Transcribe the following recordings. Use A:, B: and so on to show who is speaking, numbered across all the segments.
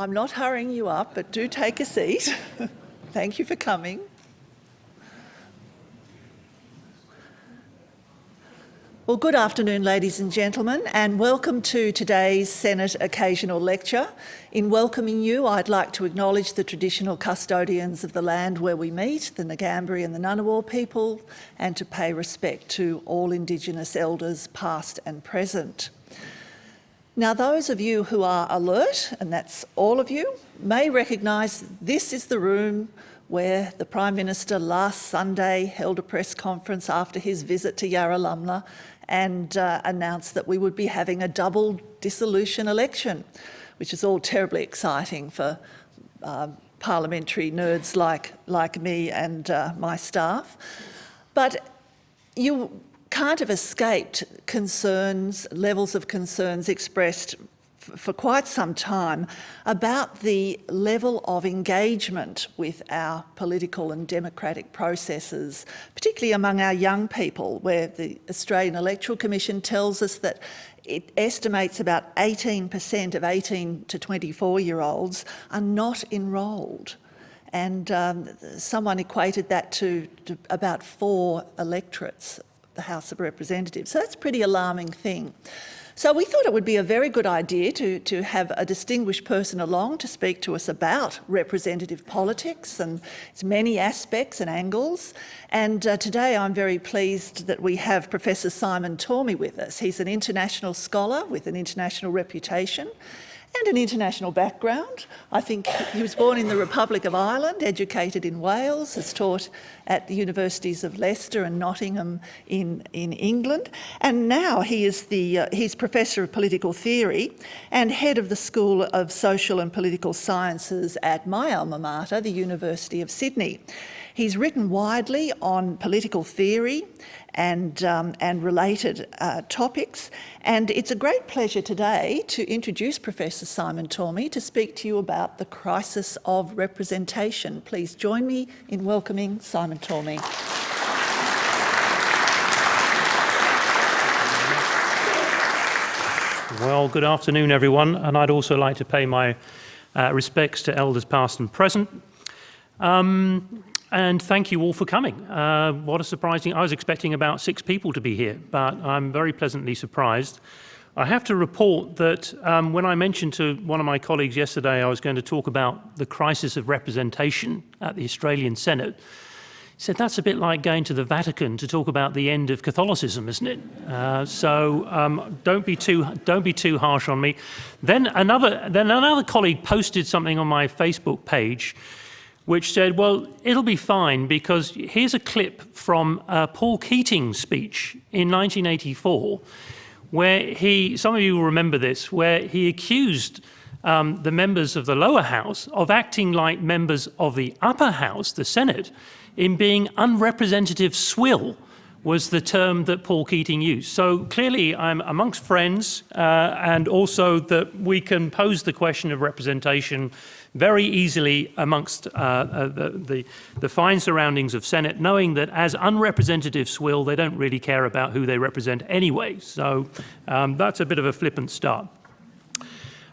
A: I'm not hurrying you up, but do take a seat. Thank you for coming. Well, good afternoon, ladies and gentlemen, and welcome to today's Senate Occasional Lecture. In welcoming you, I'd like to acknowledge the traditional custodians of the land where we meet, the Ngambri and the Ngunnawal people, and to pay respect to all Indigenous elders, past and present. Now, those of you who are alert, and that's all of you, may recognise this is the room where the Prime Minister last Sunday held a press conference after his visit to Yarralumla and uh, announced that we would be having a double dissolution election, which is all terribly exciting for uh, parliamentary nerds like, like me and uh, my staff. But you can't have escaped concerns, levels of concerns expressed for quite some time about the level of engagement with our political and democratic processes, particularly among our young people, where the Australian Electoral Commission tells us that it estimates about 18% of 18 to 24 year olds are not enrolled. And um, someone equated that to, to about four electorates, the House of Representatives. So that's a pretty alarming thing. So we thought it would be a very good idea to, to have a distinguished person along to speak to us about representative politics and its many aspects and angles. And uh, today I'm very pleased that we have Professor Simon Tormey with us. He's an international scholar with an international reputation and an international background. I think he was born in the Republic of Ireland, educated in Wales, has taught at the universities of Leicester and Nottingham in, in England, and now he is the, uh, he's Professor of Political Theory and Head of the School of Social and Political Sciences at my alma mater, the University of Sydney. He's written widely on political theory and, um, and related uh, topics. And it's a great pleasure today to introduce Professor Simon Tormey to speak to you about the crisis of representation. Please join me in welcoming Simon Tormey.
B: Well, good afternoon, everyone, and I'd also like to pay my uh, respects to elders past and present. Um, and thank you all for coming. Uh, what a surprising, I was expecting about six people to be here, but I'm very pleasantly surprised. I have to report that um, when I mentioned to one of my colleagues yesterday I was going to talk about the crisis of representation at the Australian Senate, he said, that's a bit like going to the Vatican to talk about the end of Catholicism, isn't it? Uh, so um, don't, be too, don't be too harsh on me. Then another, then another colleague posted something on my Facebook page which said, well, it'll be fine because here's a clip from uh, Paul Keating's speech in 1984, where he, some of you will remember this, where he accused um, the members of the lower house of acting like members of the upper house, the Senate, in being unrepresentative swill was the term that Paul Keating used. So clearly I'm amongst friends uh, and also that we can pose the question of representation very easily amongst uh, uh, the, the, the, fine surroundings of Senate, knowing that as unrepresentatives will, they don't really care about who they represent anyway. So um, that's a bit of a flippant start.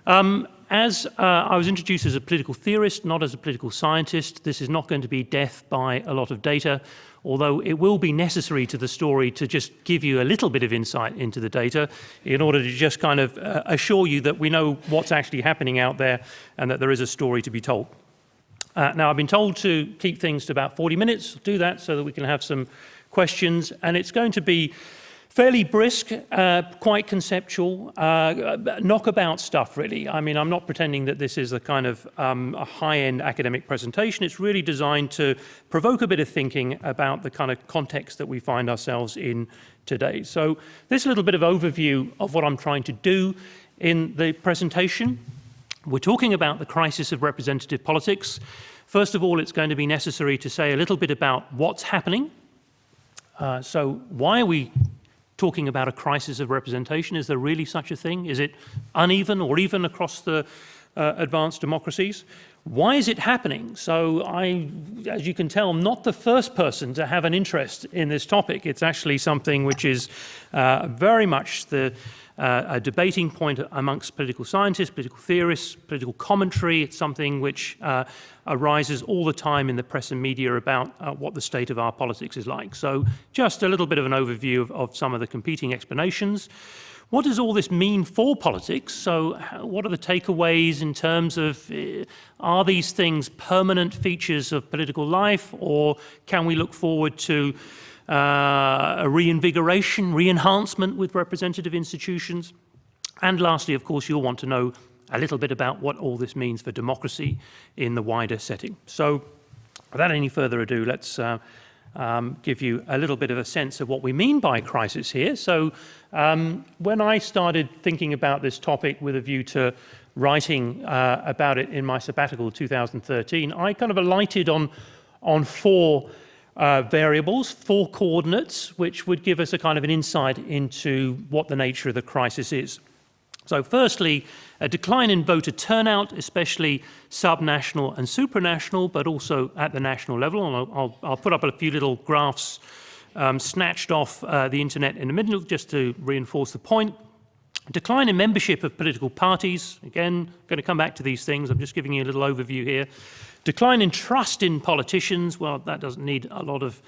B: Um, as uh, I was introduced as a political theorist, not as a political scientist, this is not going to be death by a lot of data although it will be necessary to the story to just give you a little bit of insight into the data in order to just kind of uh, assure you that we know what's actually happening out there and that there is a story to be told. Uh, now, I've been told to keep things to about 40 minutes, do that so that we can have some questions, and it's going to be fairly brisk, uh, quite conceptual, uh, knockabout stuff really. I mean, I'm not pretending that this is a kind of um, a high-end academic presentation. It's really designed to provoke a bit of thinking about the kind of context that we find ourselves in today. So this little bit of overview of what I'm trying to do in the presentation. We're talking about the crisis of representative politics. First of all, it's going to be necessary to say a little bit about what's happening. Uh, so why are we talking about a crisis of representation? Is there really such a thing? Is it uneven or even across the, uh, advanced democracies. Why is it happening? So I, as you can tell, I'm not the first person to have an interest in this topic. It's actually something which is uh, very much the uh, a debating point amongst political scientists, political theorists, political commentary. It's something which uh, arises all the time in the press and media about uh, what the state of our politics is like. So just a little bit of an overview of, of some of the competing explanations. What does all this mean for politics? So what are the takeaways in terms of, uh, are these things permanent features of political life or can we look forward to uh, a reinvigoration, re-enhancement with representative institutions. And lastly, of course, you'll want to know a little bit about what all this means for democracy in the wider setting. So without any further ado, let's uh, um, give you a little bit of a sense of what we mean by crisis here. So um, when I started thinking about this topic with a view to writing uh, about it in my sabbatical 2013, I kind of alighted on, on four uh, variables, four coordinates, which would give us a kind of an insight into what the nature of the crisis is. So firstly, a decline in voter turnout, especially subnational and supranational, but also at the national level. And I'll, I'll, I'll put up a few little graphs um, snatched off uh, the internet in the middle just to reinforce the point. Decline in membership of political parties. Again, going to come back to these things. I'm just giving you a little overview here. Decline in trust in politicians, well, that doesn't need a lot of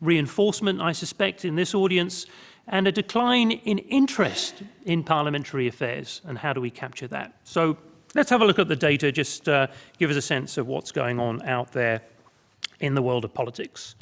B: reinforcement, I suspect, in this audience, and a decline in interest in parliamentary affairs, and how do we capture that? So let's have a look at the data, just uh, give us a sense of what's going on out there in the world of politics.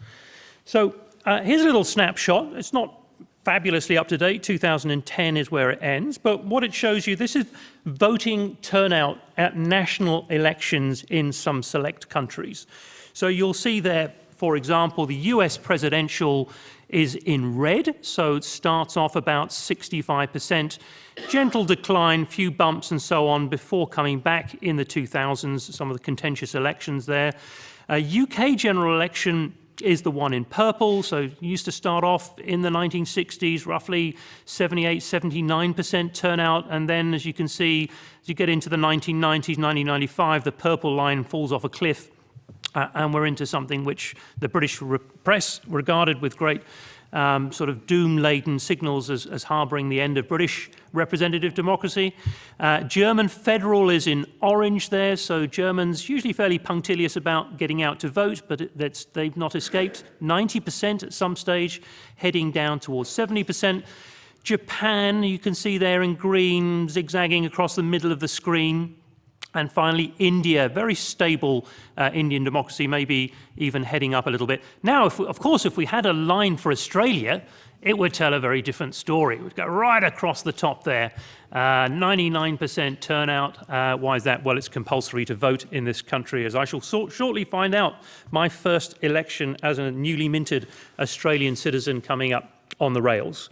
B: So uh, here's a little snapshot. It's not fabulously up to date. 2010 is where it ends. But what it shows you, this is voting turnout at national elections in some select countries. So you'll see there, for example, the US presidential is in red, so it starts off about 65%, gentle decline, few bumps and so on before coming back in the 2000s, some of the contentious elections there. Uh, UK general election is the one in purple. So used to start off in the 1960s, roughly 78, 79% turnout. And then, as you can see, as you get into the 1990s, 1995, the purple line falls off a cliff. Uh, and we're into something which the British re press regarded with great um, sort of doom-laden signals as, as harbouring the end of British representative democracy. Uh, German federal is in orange there, so Germans usually fairly punctilious about getting out to vote, but it, they've not escaped. 90% at some stage, heading down towards 70%. Japan, you can see there in green, zigzagging across the middle of the screen. And finally, India, very stable uh, Indian democracy, maybe even heading up a little bit. Now, we, of course, if we had a line for Australia, it would tell a very different story. Would go right across the top there. 99% uh, turnout. Uh, why is that? Well, it's compulsory to vote in this country, as I shall so shortly find out. My first election as a newly minted Australian citizen coming up on the rails.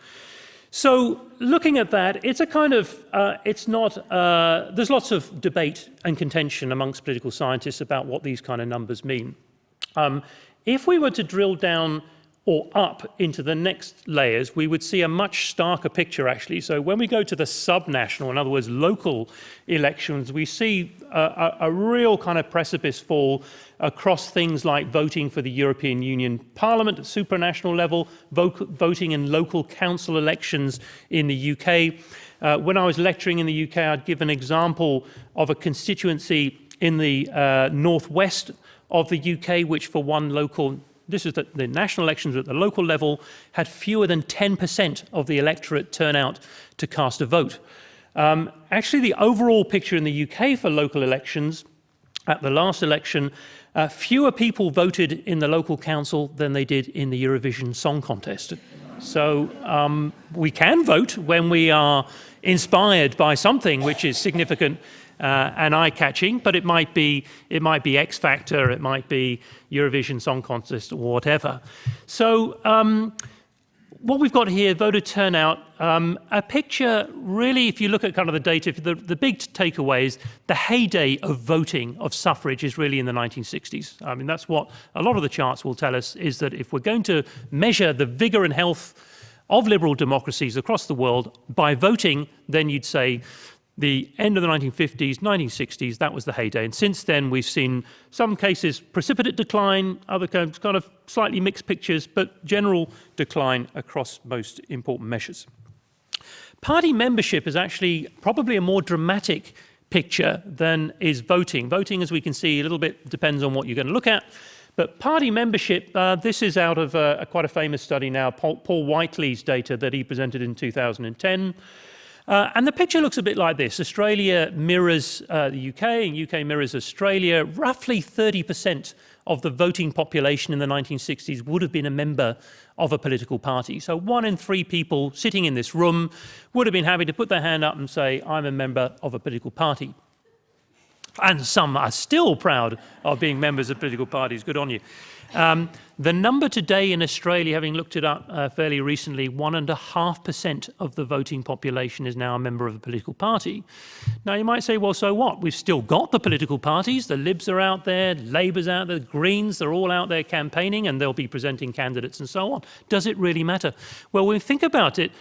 B: So looking at that, it's a kind of, uh, it's not, uh, there's lots of debate and contention amongst political scientists about what these kind of numbers mean. Um, if we were to drill down or up into the next layers, we would see a much starker picture actually. So when we go to the subnational, in other words, local elections, we see a, a, a real kind of precipice fall across things like voting for the European Union Parliament at supranational level, voting in local council elections in the UK. Uh, when I was lecturing in the UK, I'd give an example of a constituency in the uh, northwest of the UK, which for one local this is that the national elections at the local level, had fewer than 10% of the electorate turnout to cast a vote. Um, actually, the overall picture in the UK for local elections at the last election, uh, fewer people voted in the local council than they did in the Eurovision Song Contest. So um, we can vote when we are inspired by something which is significant uh, and eye-catching, but it might be it might be X Factor, it might be Eurovision Song Contest, or whatever. So um, what we've got here, voter turnout, um, a picture really, if you look at kind of the data, the, the big takeaway is the heyday of voting, of suffrage is really in the 1960s. I mean, that's what a lot of the charts will tell us, is that if we're going to measure the vigor and health of liberal democracies across the world by voting, then you'd say the end of the 1950s, 1960s, that was the heyday. And since then, we've seen some cases precipitate decline, other kind of slightly mixed pictures, but general decline across most important measures. Party membership is actually probably a more dramatic picture than is voting. Voting, as we can see, a little bit depends on what you're going to look at. But party membership, uh, this is out of uh, a, quite a famous study now, Paul, Paul Whiteley's data that he presented in 2010. Uh, and the picture looks a bit like this. Australia mirrors uh, the UK and UK mirrors Australia. Roughly 30% of the voting population in the 1960s would have been a member of a political party. So one in three people sitting in this room would have been happy to put their hand up and say, I'm a member of a political party. And some are still proud of being members of political parties. Good on you. Um, the number today in Australia, having looked it up uh, fairly recently, one and a half percent of the voting population is now a member of a political party. Now you might say, well, so what? We've still got the political parties. The Libs are out there, Labour's out there, the Greens, they're all out there campaigning and they'll be presenting candidates and so on. Does it really matter? Well, when we think about it,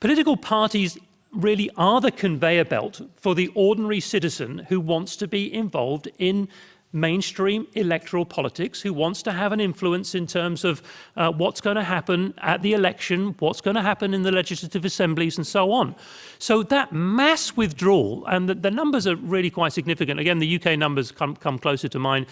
B: political parties really are the conveyor belt for the ordinary citizen who wants to be involved in mainstream electoral politics who wants to have an influence in terms of uh, what's going to happen at the election, what's going to happen in the legislative assemblies and so on. So that mass withdrawal, and the, the numbers are really quite significant. Again, the UK numbers come, come closer to mine.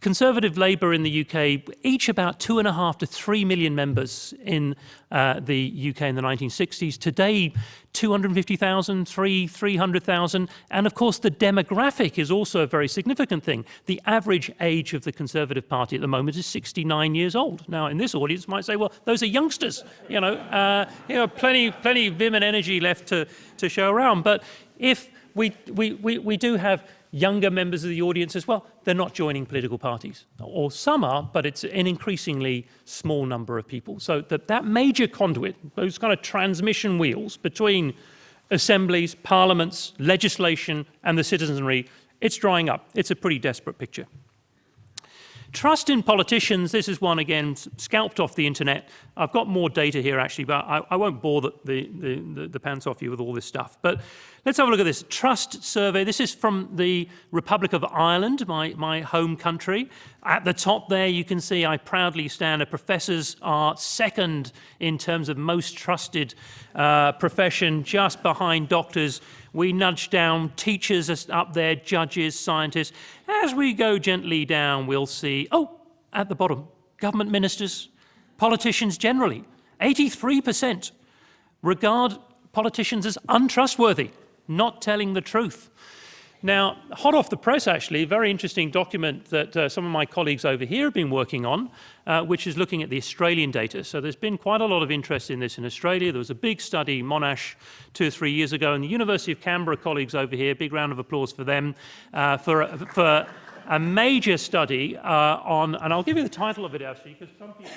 B: Conservative Labour in the UK, each about two and a half to three million members in uh, the UK in the 1960s. Today, 250,000, 300,000. And of course, the demographic is also a very significant thing. The average age of the Conservative Party at the moment is 69 years old. Now, in this audience, might say, well, those are youngsters. You know, uh, you know plenty, plenty of vim and energy left to, to show around. But if we, we, we, we do have younger members of the audience as well, they're not joining political parties. Or some are, but it's an increasingly small number of people. So that, that major conduit, those kind of transmission wheels between assemblies, parliaments, legislation, and the citizenry, it's drying up. It's a pretty desperate picture. Trust in politicians, this is one again scalped off the internet. I've got more data here actually, but I, I won't bore the, the, the, the, pants off you with all this stuff. But let's have a look at this trust survey. This is from the Republic of Ireland, my, my home country. At the top there, you can see I proudly stand. Professors are second in terms of most trusted uh, profession, just behind doctors we nudge down teachers up there, judges, scientists. As we go gently down, we'll see, oh, at the bottom, government ministers, politicians generally, 83% regard politicians as untrustworthy, not telling the truth. Now, hot off the press, actually, very interesting document that uh, some of my colleagues over here have been working on, uh, which is looking at the Australian data. So there's been quite a lot of interest in this in Australia. There was a big study, Monash, two or three years ago, and the University of Canberra colleagues over here, big round of applause for them, uh, for, for a major study uh, on, and I'll give you the title of it, actually, because some people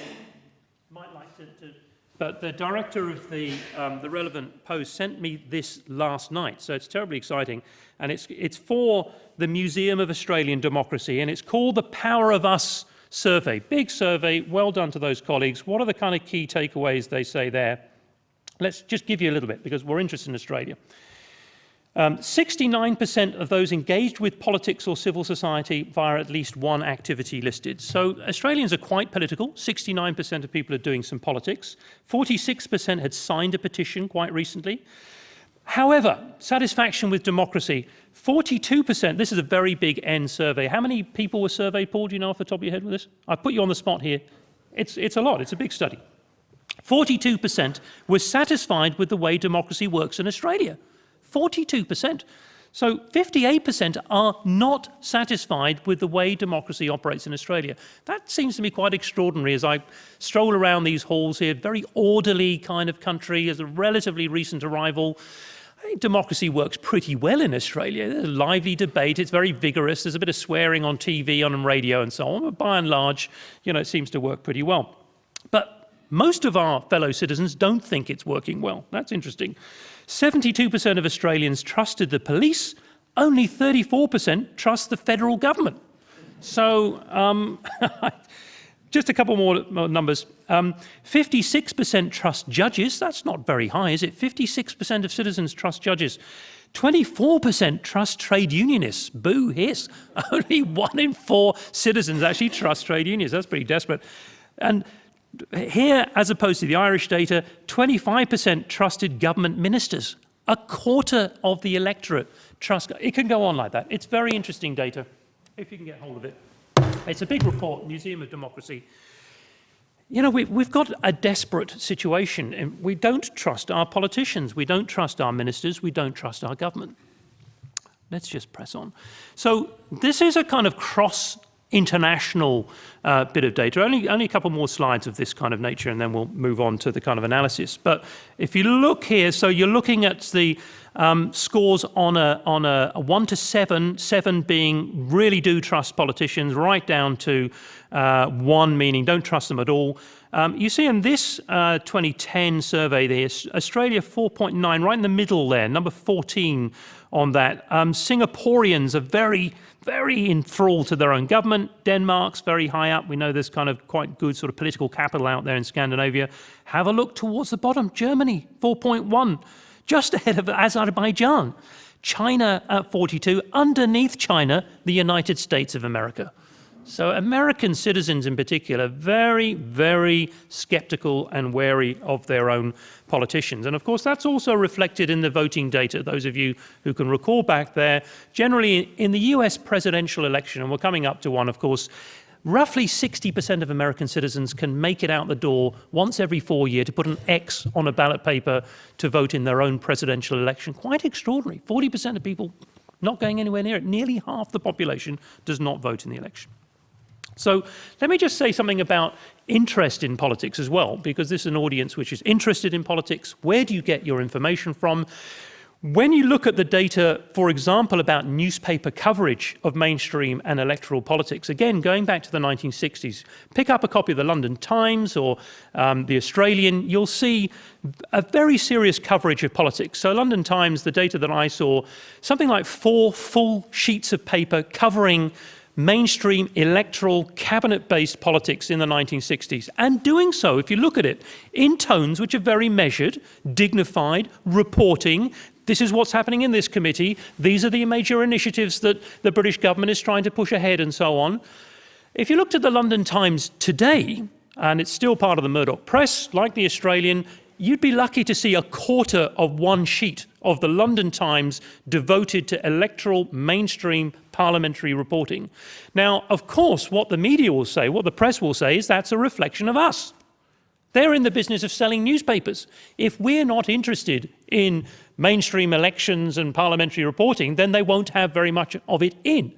B: might like to, to but the director of the, um, the relevant post sent me this last night, so it's terribly exciting. And it's, it's for the Museum of Australian Democracy, and it's called the Power of Us survey. Big survey, well done to those colleagues. What are the kind of key takeaways they say there? Let's just give you a little bit, because we're interested in Australia. 69% um, of those engaged with politics or civil society via at least one activity listed. So Australians are quite political. 69% of people are doing some politics. 46% had signed a petition quite recently. However, satisfaction with democracy, 42%, this is a very big N survey. How many people were surveyed, Paul, do you know off the top of your head with this? I put you on the spot here. It's, it's a lot, it's a big study. 42% were satisfied with the way democracy works in Australia. 42%. So 58% are not satisfied with the way democracy operates in Australia. That seems to me quite extraordinary as I stroll around these halls here, very orderly kind of country, as a relatively recent arrival. I think democracy works pretty well in Australia. There's a lively debate, it's very vigorous, there's a bit of swearing on TV, on radio and so on, but by and large, you know, it seems to work pretty well. But most of our fellow citizens don't think it's working well. That's interesting. 72% of Australians trusted the police, only 34% trust the federal government. So um, just a couple more, numbers. 56% um, trust judges. That's not very high, is it? 56% of citizens trust judges. 24% trust trade unionists. Boo hiss. Only one in four citizens actually trust trade unions. That's pretty desperate. And here, as opposed to the Irish data, 25% trusted government ministers. A quarter of the electorate trust. It can go on like that. It's very interesting data, if you can get hold of it. It's a big report, Museum of Democracy. You know, we, have got a desperate situation. We don't trust our politicians. We don't trust our ministers. We don't trust our government. Let's just press on. So this is a kind of cross international uh, bit of data. Only, only a couple more slides of this kind of nature and then we'll move on to the kind of analysis. But if you look here, so you're looking at the um, scores on a, on a, a, one to seven, seven being really do trust politicians, right down to uh, one meaning don't trust them at all. Um, you see in this uh, 2010 survey there, Australia 4.9, right in the middle there, number 14 on that. Um, Singaporeans are very, very enthralled to their own government. Denmark's very high up. We know there's kind of quite good sort of political capital out there in Scandinavia. Have a look towards the bottom. Germany, 4.1, just ahead of Azerbaijan. China at 42, underneath China, the United States of America. So American citizens in particular, very, very skeptical and wary of their own politicians. And of course, that's also reflected in the voting data. Those of you who can recall back there, generally in the US presidential election, and we're coming up to one, of course, roughly 60% of American citizens can make it out the door once every four years to put an X on a ballot paper to vote in their own presidential election. Quite extraordinary. 40% of people not going anywhere near it. Nearly half the population does not vote in the election. So let me just say something about interest in politics as well, because this is an audience which is interested in politics. Where do you get your information from? When you look at the data, for example, about newspaper coverage of mainstream and electoral politics, again, going back to the 1960s, pick up a copy of the London Times or um, the Australian, you'll see a very serious coverage of politics. So London Times, the data that I saw, something like four full sheets of paper covering mainstream electoral cabinet-based politics in the 1960s and doing so, if you look at it, in tones which are very measured, dignified, reporting, this is what's happening in this committee, these are the major initiatives that the British government is trying to push ahead and so on. If you looked at the London Times today, and it's still part of the Murdoch press, like the Australian, you'd be lucky to see a quarter of one sheet of the London Times devoted to electoral mainstream parliamentary reporting. Now, of course, what the media will say, what the press will say, is that's a reflection of us. They're in the business of selling newspapers. If we're not interested in mainstream elections and parliamentary reporting, then they won't have very much of it in.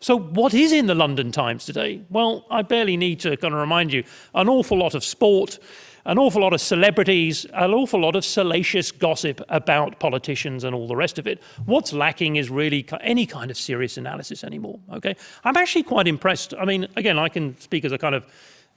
B: So what is in the London Times today? Well, I barely need to kind of remind you, an awful lot of sport, an awful lot of celebrities, an awful lot of salacious gossip about politicians and all the rest of it. What's lacking is really any kind of serious analysis anymore, okay? I'm actually quite impressed. I mean, again, I can speak as a kind of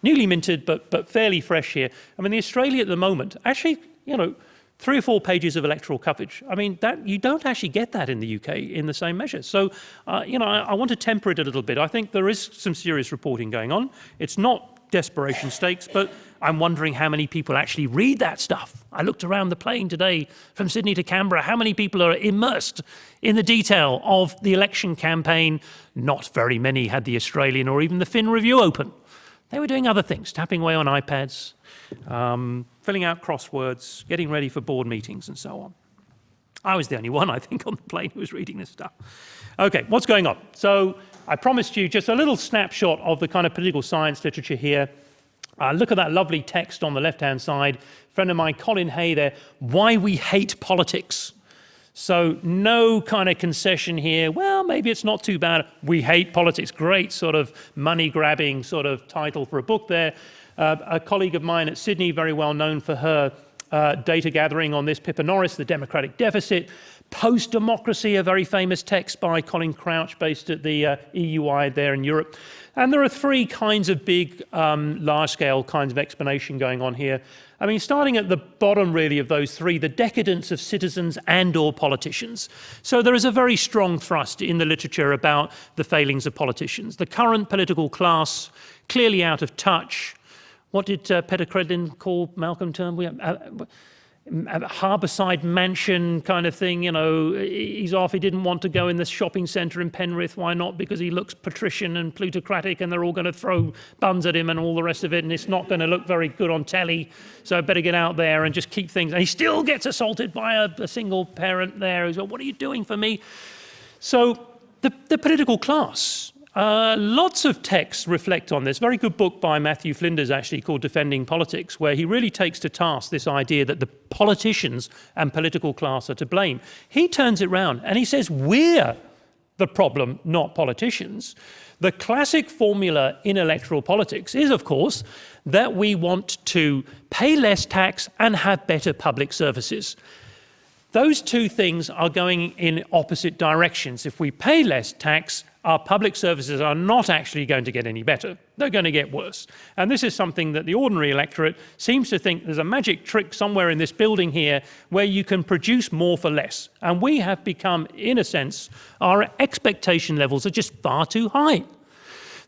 B: newly minted but, but fairly fresh here. I mean, the Australia at the moment, actually, you know, three or four pages of electoral coverage. I mean, that you don't actually get that in the UK in the same measure. So, uh, you know, I, I, want to temper it a little bit. I think there is some serious reporting going on. It's not desperation stakes, but I'm wondering how many people actually read that stuff. I looked around the plane today from Sydney to Canberra. How many people are immersed in the detail of the election campaign? Not very many had the Australian or even the Fin Review open. They were doing other things, tapping away on iPads, um, filling out crosswords, getting ready for board meetings and so on. I was the only one, I think, on the plane who was reading this stuff. Okay, what's going on? So I promised you just a little snapshot of the kind of political science literature here. Uh, look at that lovely text on the left-hand side. Friend of mine, Colin Hay there, Why We Hate Politics. So no kind of concession here. Well, maybe it's not too bad. We hate politics. Great sort of money-grabbing sort of title for a book there. Uh, a colleague of mine at Sydney, very well known for her uh, data gathering on this, Pippa Norris, the democratic deficit. Post-Democracy, a very famous text by Colin Crouch based at the uh, EUI there in Europe. And there are three kinds of big, um, large-scale kinds of explanation going on here. I mean, starting at the bottom really of those three, the decadence of citizens and or politicians. So there is a very strong thrust in the literature about the failings of politicians. The current political class, clearly out of touch. What did uh, Peta Credlin call Malcolm Turnbull? Uh, harbourside mansion kind of thing, you know, he's off, he didn't want to go in the shopping centre in Penrith, why not? Because he looks patrician and plutocratic and they're all going to throw buns at him and all the rest of it and it's not going to look very good on telly, so I better get out there and just keep things. And he still gets assaulted by a, a single parent there who's like, what are you doing for me? So the, the political class uh, lots of texts reflect on this. Very good book by Matthew Flinders, actually, called Defending Politics, where he really takes to task this idea that the politicians and political class are to blame. He turns it round and he says, we're the problem, not politicians. The classic formula in electoral politics is, of course, that we want to pay less tax and have better public services. Those two things are going in opposite directions. If we pay less tax, our public services are not actually going to get any better. They're going to get worse. And this is something that the ordinary electorate seems to think there's a magic trick somewhere in this building here where you can produce more for less. And we have become, in a sense, our expectation levels are just far too high.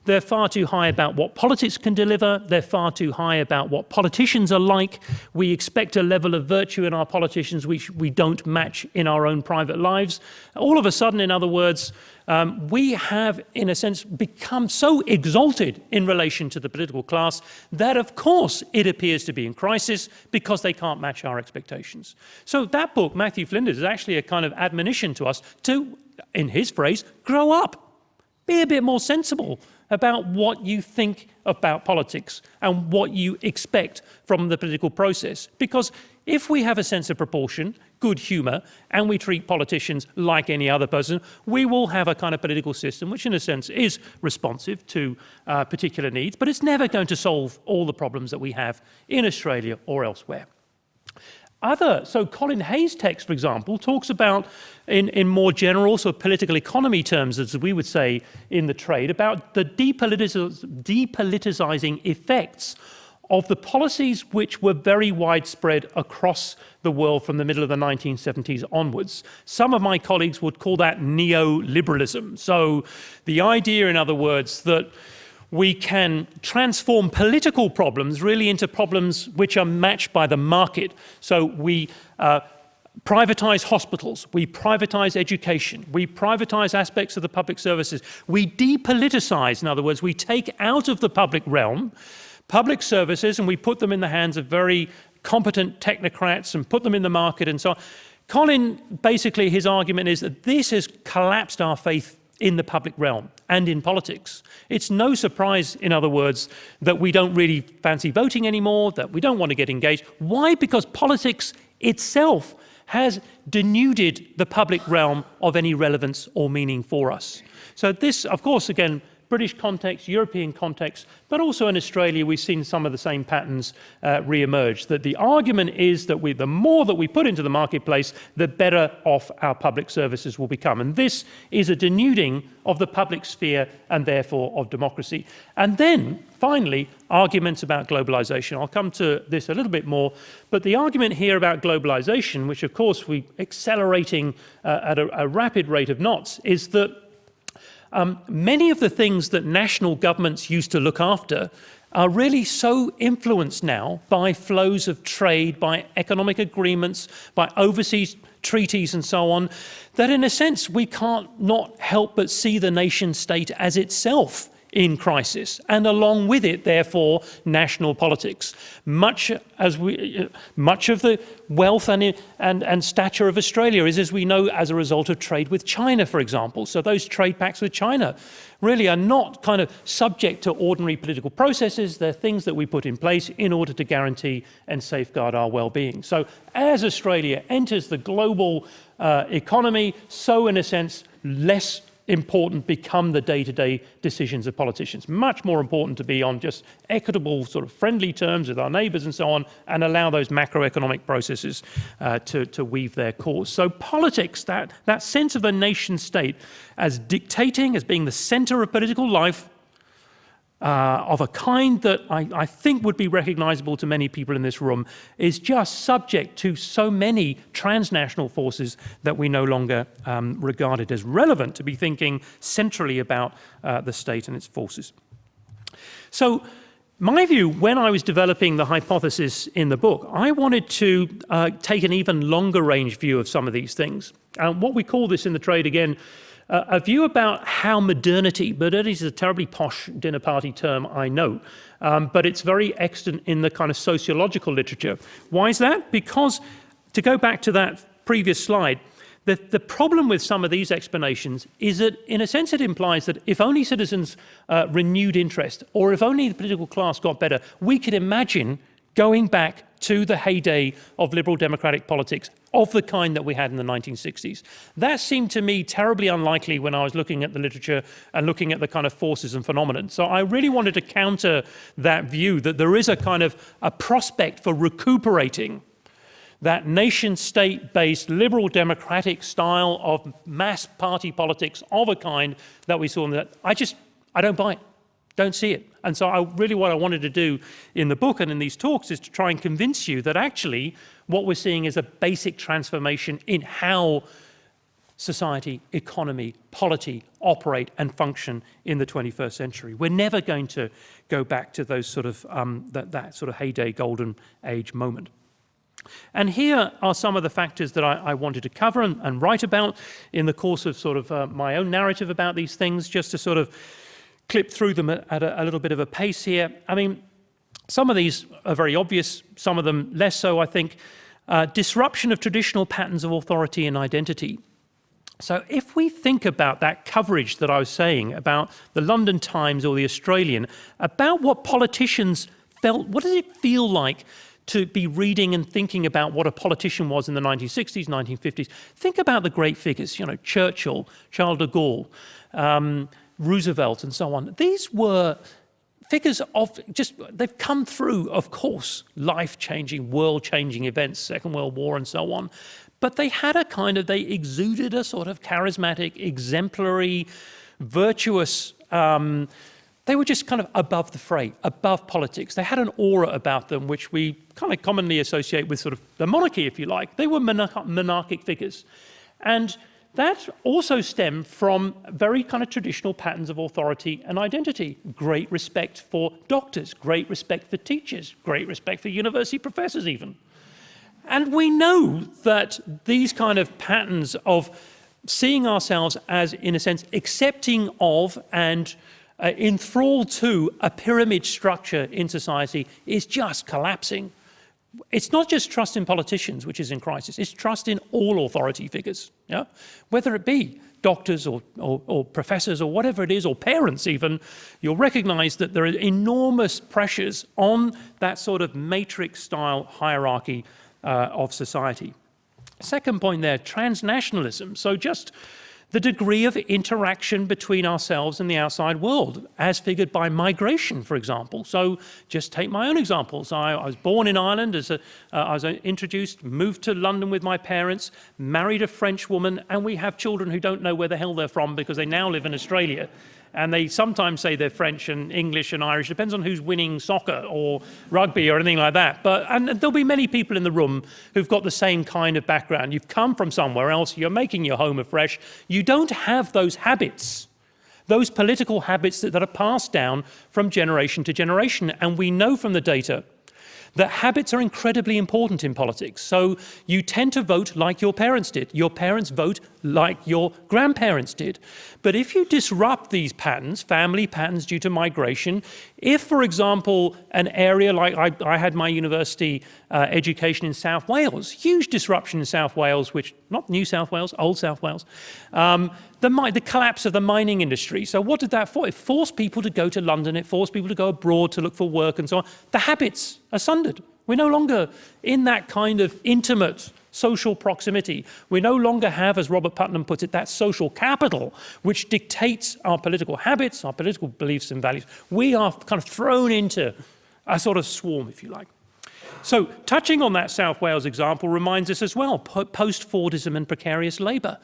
B: They're far too high about what politics can deliver. They're far too high about what politicians are like. We expect a level of virtue in our politicians which we don't match in our own private lives. All of a sudden, in other words, um, we have, in a sense, become so exalted in relation to the political class that, of course, it appears to be in crisis because they can't match our expectations. So that book, Matthew Flinders, is actually a kind of admonition to us to, in his phrase, grow up. Be a bit more sensible about what you think about politics and what you expect from the political process. Because if we have a sense of proportion, good humour, and we treat politicians like any other person, we will have a kind of political system which, in a sense, is responsive to uh, particular needs, but it's never going to solve all the problems that we have in Australia or elsewhere. Other, so Colin Hay's text, for example, talks about, in, in more general sort of political economy terms, as we would say in the trade, about the depolitiz depoliticizing effects of the policies which were very widespread across the world from the middle of the 1970s onwards. Some of my colleagues would call that neoliberalism. So the idea, in other words, that we can transform political problems really into problems which are matched by the market. So we uh, privatize hospitals, we privatize education, we privatize aspects of the public services, we depoliticize, in other words, we take out of the public realm public services and we put them in the hands of very competent technocrats and put them in the market and so on. Colin, basically his argument is that this has collapsed our faith in the public realm and in politics. It's no surprise, in other words, that we don't really fancy voting anymore, that we don't want to get engaged. Why? Because politics itself has denuded the public realm of any relevance or meaning for us. So this, of course, again, British context, European context, but also in Australia, we've seen some of the same patterns uh, re-emerge, that the argument is that we, the more that we put into the marketplace, the better off our public services will become. And this is a denuding of the public sphere and therefore of democracy. And then, finally, arguments about globalization. I'll come to this a little bit more, but the argument here about globalization, which of course we're accelerating uh, at a, a rapid rate of knots, is that um, many of the things that national governments used to look after are really so influenced now by flows of trade, by economic agreements, by overseas treaties and so on, that in a sense we can't not help but see the nation state as itself in crisis, and along with it, therefore, national politics. Much, as we, much of the wealth and, and, and stature of Australia is, as we know, as a result of trade with China, for example. So those trade pacts with China really are not kind of subject to ordinary political processes. They're things that we put in place in order to guarantee and safeguard our well-being. So as Australia enters the global uh, economy, so in a sense, less important become the day-to-day decisions of politicians. Much more important to be on just equitable, sort of friendly terms with our neighbours and so on, and allow those macroeconomic processes uh, to, to weave their course. So politics, that, that sense of the nation state as dictating, as being the centre of political life, uh, of a kind that I, I, think would be recognizable to many people in this room is just subject to so many transnational forces that we no longer um, regard it as relevant to be thinking centrally about uh, the state and its forces. So my view, when I was developing the hypothesis in the book, I wanted to uh, take an even longer range view of some of these things. And what we call this in the trade, again, uh, a view about how modernity, modernity is a terribly posh dinner party term, I know, um, but it's very extant in the kind of sociological literature. Why is that? Because, to go back to that previous slide, the, the problem with some of these explanations is that, in a sense, it implies that if only citizens uh, renewed interest, or if only the political class got better, we could imagine going back to the heyday of liberal democratic politics of the kind that we had in the 1960s. That seemed to me terribly unlikely when I was looking at the literature and looking at the kind of forces and phenomenon. So I really wanted to counter that view that there is a kind of a prospect for recuperating that nation state based liberal democratic style of mass party politics of a kind that we saw in that. I just, I don't buy it. Don't see it. And so I, really what I wanted to do in the book and in these talks is to try and convince you that actually what we're seeing is a basic transformation in how society, economy, polity operate and function in the 21st century. We're never going to go back to those sort of, um, that, that sort of heyday golden age moment. And here are some of the factors that I, I wanted to cover and, and, write about in the course of sort of uh, my own narrative about these things, just to sort of clip through them at a, a little bit of a pace here. I mean, some of these are very obvious, some of them less so, I think. Uh, disruption of traditional patterns of authority and identity. So if we think about that coverage that I was saying about the London Times or the Australian, about what politicians felt, what does it feel like to be reading and thinking about what a politician was in the 1960s, 1950s? Think about the great figures, you know, Churchill, Charles de Gaulle, um, Roosevelt and so on. These were figures of just, they've come through, of course, life-changing, world-changing events, Second World War and so on. But they had a kind of, they exuded a sort of charismatic, exemplary, virtuous, um, they were just kind of above the fray, above politics. They had an aura about them, which we kind of commonly associate with sort of the monarchy, if you like. They were monarchic figures. And that also stemmed from very kind of traditional patterns of authority and identity. Great respect for doctors, great respect for teachers, great respect for university professors even. And we know that these kind of patterns of seeing ourselves as, in a sense, accepting of and uh, enthralled to a pyramid structure in society is just collapsing it's not just trust in politicians, which is in crisis, it's trust in all authority figures, yeah? whether it be doctors or, or, or, professors or whatever it is, or parents even, you'll recognize that there are enormous pressures on that sort of matrix-style hierarchy uh, of society. Second point there, transnationalism. So just the degree of interaction between ourselves and the outside world, as figured by migration, for example. So just take my own examples. I, I was born in Ireland, as a, uh, I was introduced, moved to London with my parents, married a French woman, and we have children who don't know where the hell they're from because they now live in Australia and they sometimes say they're French and English and Irish, depends on who's winning soccer or rugby or anything like that. But, and there'll be many people in the room who've got the same kind of background. You've come from somewhere else, you're making your home afresh. You don't have those habits those political habits that, that, are passed down from generation to generation. And we know from the data that habits are incredibly important in politics. So you tend to vote like your parents did. Your parents vote like your grandparents did. But if you disrupt these patterns, family patterns due to migration, if, for example, an area like I, I had my university uh, education in South Wales, huge disruption in South Wales, which, not New South Wales, Old South Wales, um, the, the collapse of the mining industry. So what did that for? It forced people to go to London, it forced people to go abroad to look for work and so on. The habits are sundered. We're no longer in that kind of intimate social proximity. We no longer have, as Robert Putnam puts it, that social capital which dictates our political habits, our political beliefs and values. We are kind of thrown into a sort of swarm, if you like. So touching on that South Wales example reminds us as well, post-Fordism and precarious labour.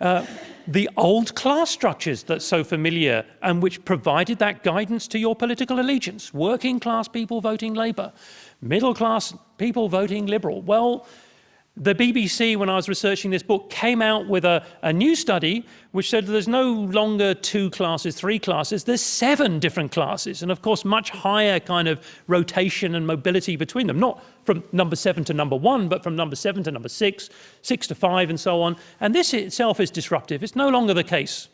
B: Uh, the old class structures that's so familiar and which provided that guidance to your political allegiance. Working class people voting Labour, middle class people voting Liberal. Well, the BBC, when I was researching this book, came out with a, a new study which said there's no longer two classes, three classes, there's seven different classes. And of course, much higher kind of rotation and mobility between them, not from number seven to number one, but from number seven to number six, six to five, and so on. And this itself is disruptive. It's no longer the case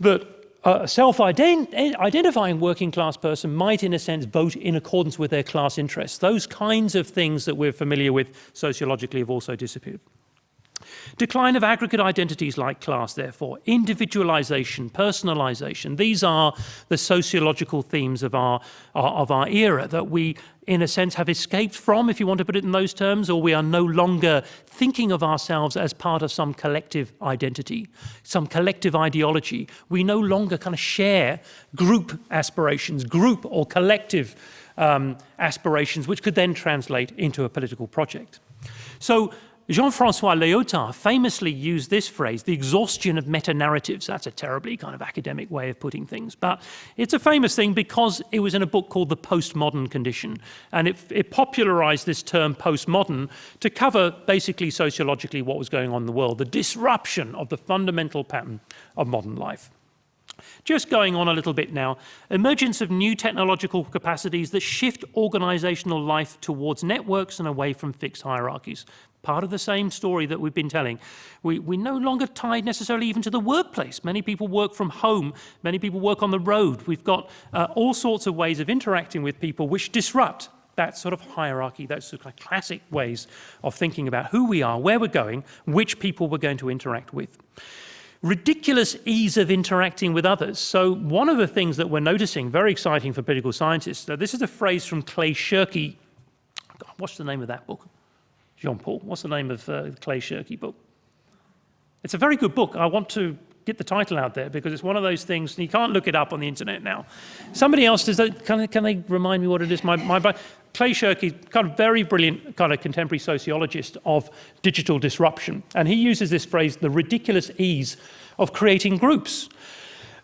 B: that a self-identifying working class person might, in a sense, vote in accordance with their class interests. Those kinds of things that we're familiar with sociologically have also disappeared. Decline of aggregate identities like class, therefore, individualization, personalization, these are the sociological themes of our, of our era that we, in a sense, have escaped from, if you want to put it in those terms, or we are no longer thinking of ourselves as part of some collective identity, some collective ideology. We no longer kind of share group aspirations, group or collective um, aspirations, which could then translate into a political project. So Jean-Francois Lyotard famously used this phrase, the exhaustion of meta-narratives. That's a terribly kind of academic way of putting things, but it's a famous thing because it was in a book called The Postmodern Condition, and it, it popularized this term postmodern to cover basically sociologically what was going on in the world, the disruption of the fundamental pattern of modern life. Just going on a little bit now, emergence of new technological capacities that shift organizational life towards networks and away from fixed hierarchies part of the same story that we've been telling. We, we're no longer tied necessarily even to the workplace. Many people work from home, many people work on the road. We've got uh, all sorts of ways of interacting with people which disrupt that sort of hierarchy, those sort of classic ways of thinking about who we are, where we're going, which people we're going to interact with ridiculous ease of interacting with others. So one of the things that we're noticing, very exciting for political scientists, this is a phrase from Clay Shirky. what's the name of that book? Jean-Paul. What's the name of uh, Clay Shirky book? It's a very good book. I want to get the title out there because it's one of those things, you can't look it up on the internet now. Somebody else, does that, can, can they remind me what it is? My, my, Clay Shirky, kind of very brilliant kind of contemporary sociologist of digital disruption. And he uses this phrase, the ridiculous ease of creating groups.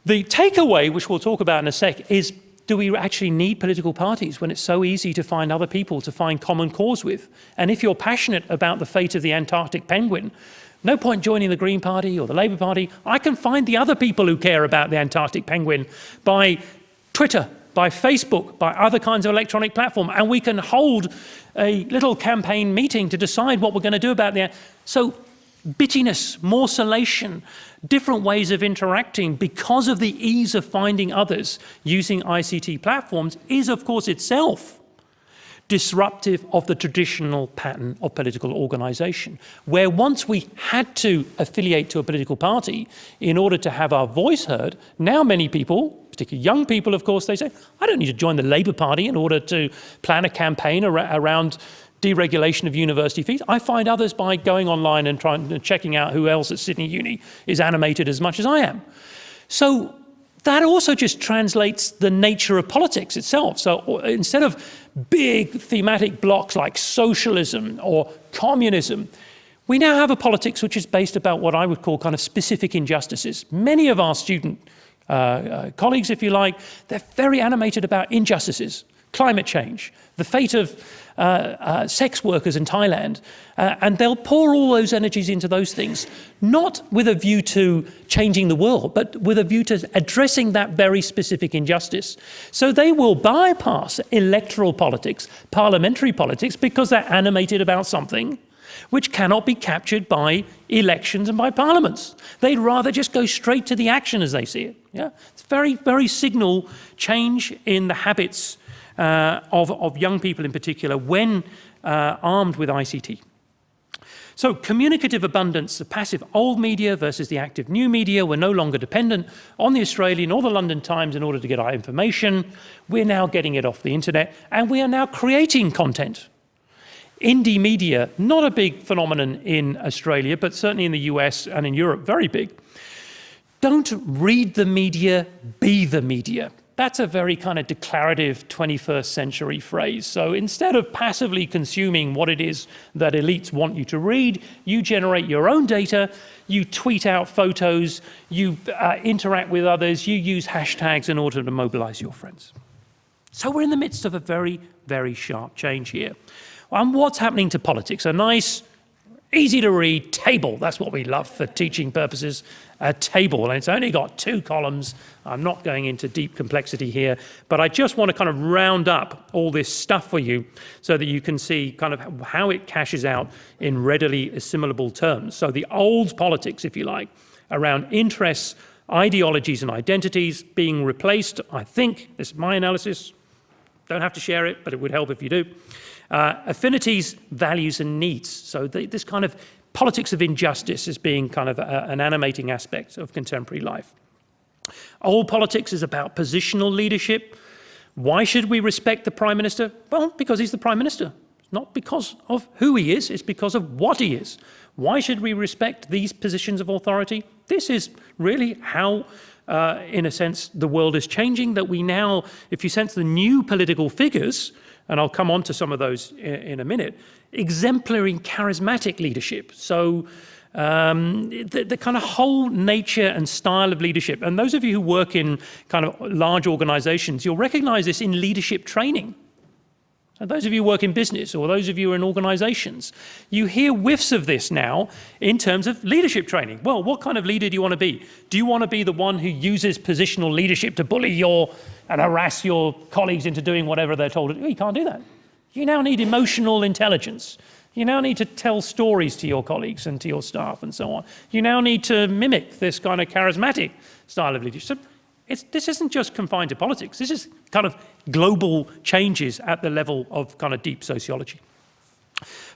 B: The takeaway, which we'll talk about in a sec, is do we actually need political parties when it's so easy to find other people to find common cause with? And if you're passionate about the fate of the Antarctic penguin, no point joining the Green Party or the Labour Party. I can find the other people who care about the Antarctic penguin by Twitter, by Facebook, by other kinds of electronic platform, and we can hold a little campaign meeting to decide what we're going to do about that. So bittiness, morcellation, different ways of interacting because of the ease of finding others using ICT platforms is of course itself disruptive of the traditional pattern of political organization, where once we had to affiliate to a political party in order to have our voice heard, now many people, particularly young people, of course, they say, I don't need to join the Labour Party in order to plan a campaign ar around deregulation of university fees. I find others by going online and trying and checking out who else at Sydney Uni is animated as much as I am. So that also just translates the nature of politics itself. So instead of big thematic blocks like socialism or communism, we now have a politics which is based about what I would call kind of specific injustices. Many of our student uh, uh, colleagues, if you like, they're very animated about injustices, climate change, the fate of uh, uh, sex workers in Thailand, uh, and they'll pour all those energies into those things, not with a view to changing the world, but with a view to addressing that very specific injustice. So they will bypass electoral politics, parliamentary politics, because they're animated about something which cannot be captured by elections and by parliaments. They'd rather just go straight to the action as they see it. Yeah? It's very, very signal change in the habits uh, of, of young people in particular when uh, armed with ICT. So communicative abundance, the passive old media versus the active new media, we're no longer dependent on the Australian or the London Times in order to get our information. We're now getting it off the internet and we are now creating content. Indie media, not a big phenomenon in Australia, but certainly in the US and in Europe, very big. Don't read the media, be the media. That's a very kind of declarative 21st century phrase. So instead of passively consuming what it is that elites want you to read, you generate your own data, you tweet out photos, you uh, interact with others, you use hashtags in order to mobilize your friends. So we're in the midst of a very, very sharp change here. And what's happening to politics? A nice easy to read table. That's what we love for teaching purposes, a table. And it's only got two columns. I'm not going into deep complexity here, but I just want to kind of round up all this stuff for you so that you can see kind of how it cashes out in readily assimilable terms. So the old politics, if you like, around interests, ideologies and identities being replaced, I think, this is my analysis, don't have to share it, but it would help if you do, uh, affinities, values and needs. So the, this kind of politics of injustice is being kind of a, an animating aspect of contemporary life. Old politics is about positional leadership. Why should we respect the Prime Minister? Well, because he's the Prime Minister. Not because of who he is, it's because of what he is. Why should we respect these positions of authority? This is really how, uh, in a sense, the world is changing, that we now, if you sense the new political figures, and I'll come on to some of those in, in a minute, exemplary charismatic leadership. So um, the, the, kind of whole nature and style of leadership. And those of you who work in kind of large organizations, you'll recognize this in leadership training. So those of you who work in business or those of you who are in organizations, you hear whiffs of this now in terms of leadership training. Well, what kind of leader do you want to be? Do you want to be the one who uses positional leadership to bully your and harass your colleagues into doing whatever they're told. You can't do that. You now need emotional intelligence. You now need to tell stories to your colleagues and to your staff and so on. You now need to mimic this kind of charismatic style of leadership. This isn't just confined to politics. This is kind of global changes at the level of kind of deep sociology.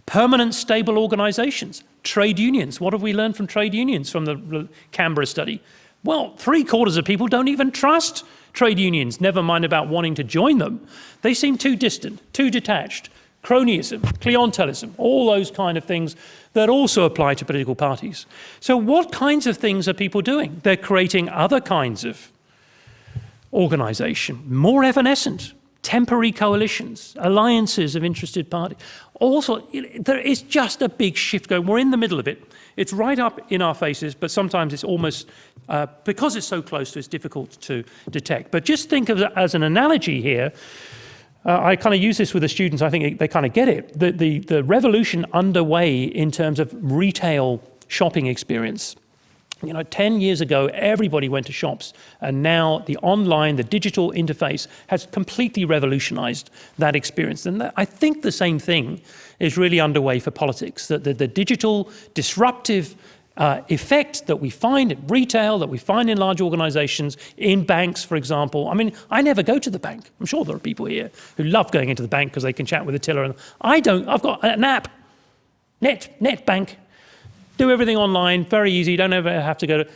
B: Permanent stable organizations, trade unions. What have we learned from trade unions from the Canberra study? Well, three quarters of people don't even trust trade unions, never mind about wanting to join them. They seem too distant, too detached. Cronyism, clientelism, all those kind of things that also apply to political parties. So what kinds of things are people doing? They're creating other kinds of organization, more evanescent, temporary coalitions, alliances of interested parties. Also, there is just a big shift going. We're in the middle of it. It's right up in our faces, but sometimes it's almost, uh, because it's so close to it's difficult to detect. But just think of it as an analogy here. Uh, I kind of use this with the students, I think they kind of get it. The, the, the revolution underway in terms of retail shopping experience you know, 10 years ago, everybody went to shops, and now the online, the digital interface has completely revolutionized that experience. And I think the same thing is really underway for politics, that the, the digital disruptive uh, effect that we find in retail, that we find in large organizations, in banks, for example. I mean, I never go to the bank. I'm sure there are people here who love going into the bank because they can chat with a tiller. And I don't, I've got an app, Net, Net Bank, do everything online, very easy, you don't ever have to go to...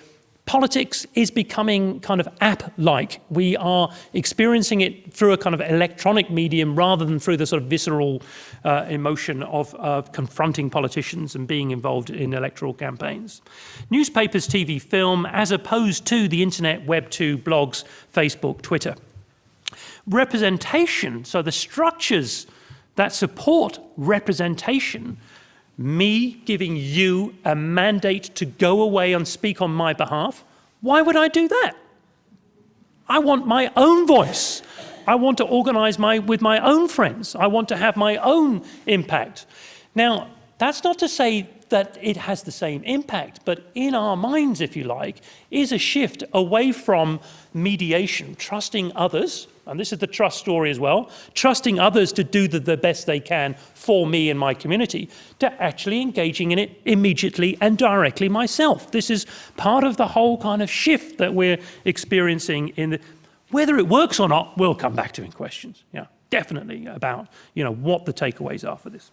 B: Politics is becoming kind of app-like. We are experiencing it through a kind of electronic medium rather than through the sort of visceral uh, emotion of, of confronting politicians and being involved in electoral campaigns. Newspapers, TV, film, as opposed to the internet, Web 2, blogs, Facebook, Twitter. Representation, so the structures that support representation me giving you a mandate to go away and speak on my behalf, why would I do that? I want my own voice. I want to organize my, with my own friends. I want to have my own impact. Now, that's not to say that it has the same impact, but in our minds, if you like, is a shift away from mediation, trusting others, and this is the trust story as well, trusting others to do the, the best they can for me and my community, to actually engaging in it immediately and directly myself. This is part of the whole kind of shift that we're experiencing in the, whether it works or not, we'll come back to in questions. Yeah, definitely about, you know, what the takeaways are for this.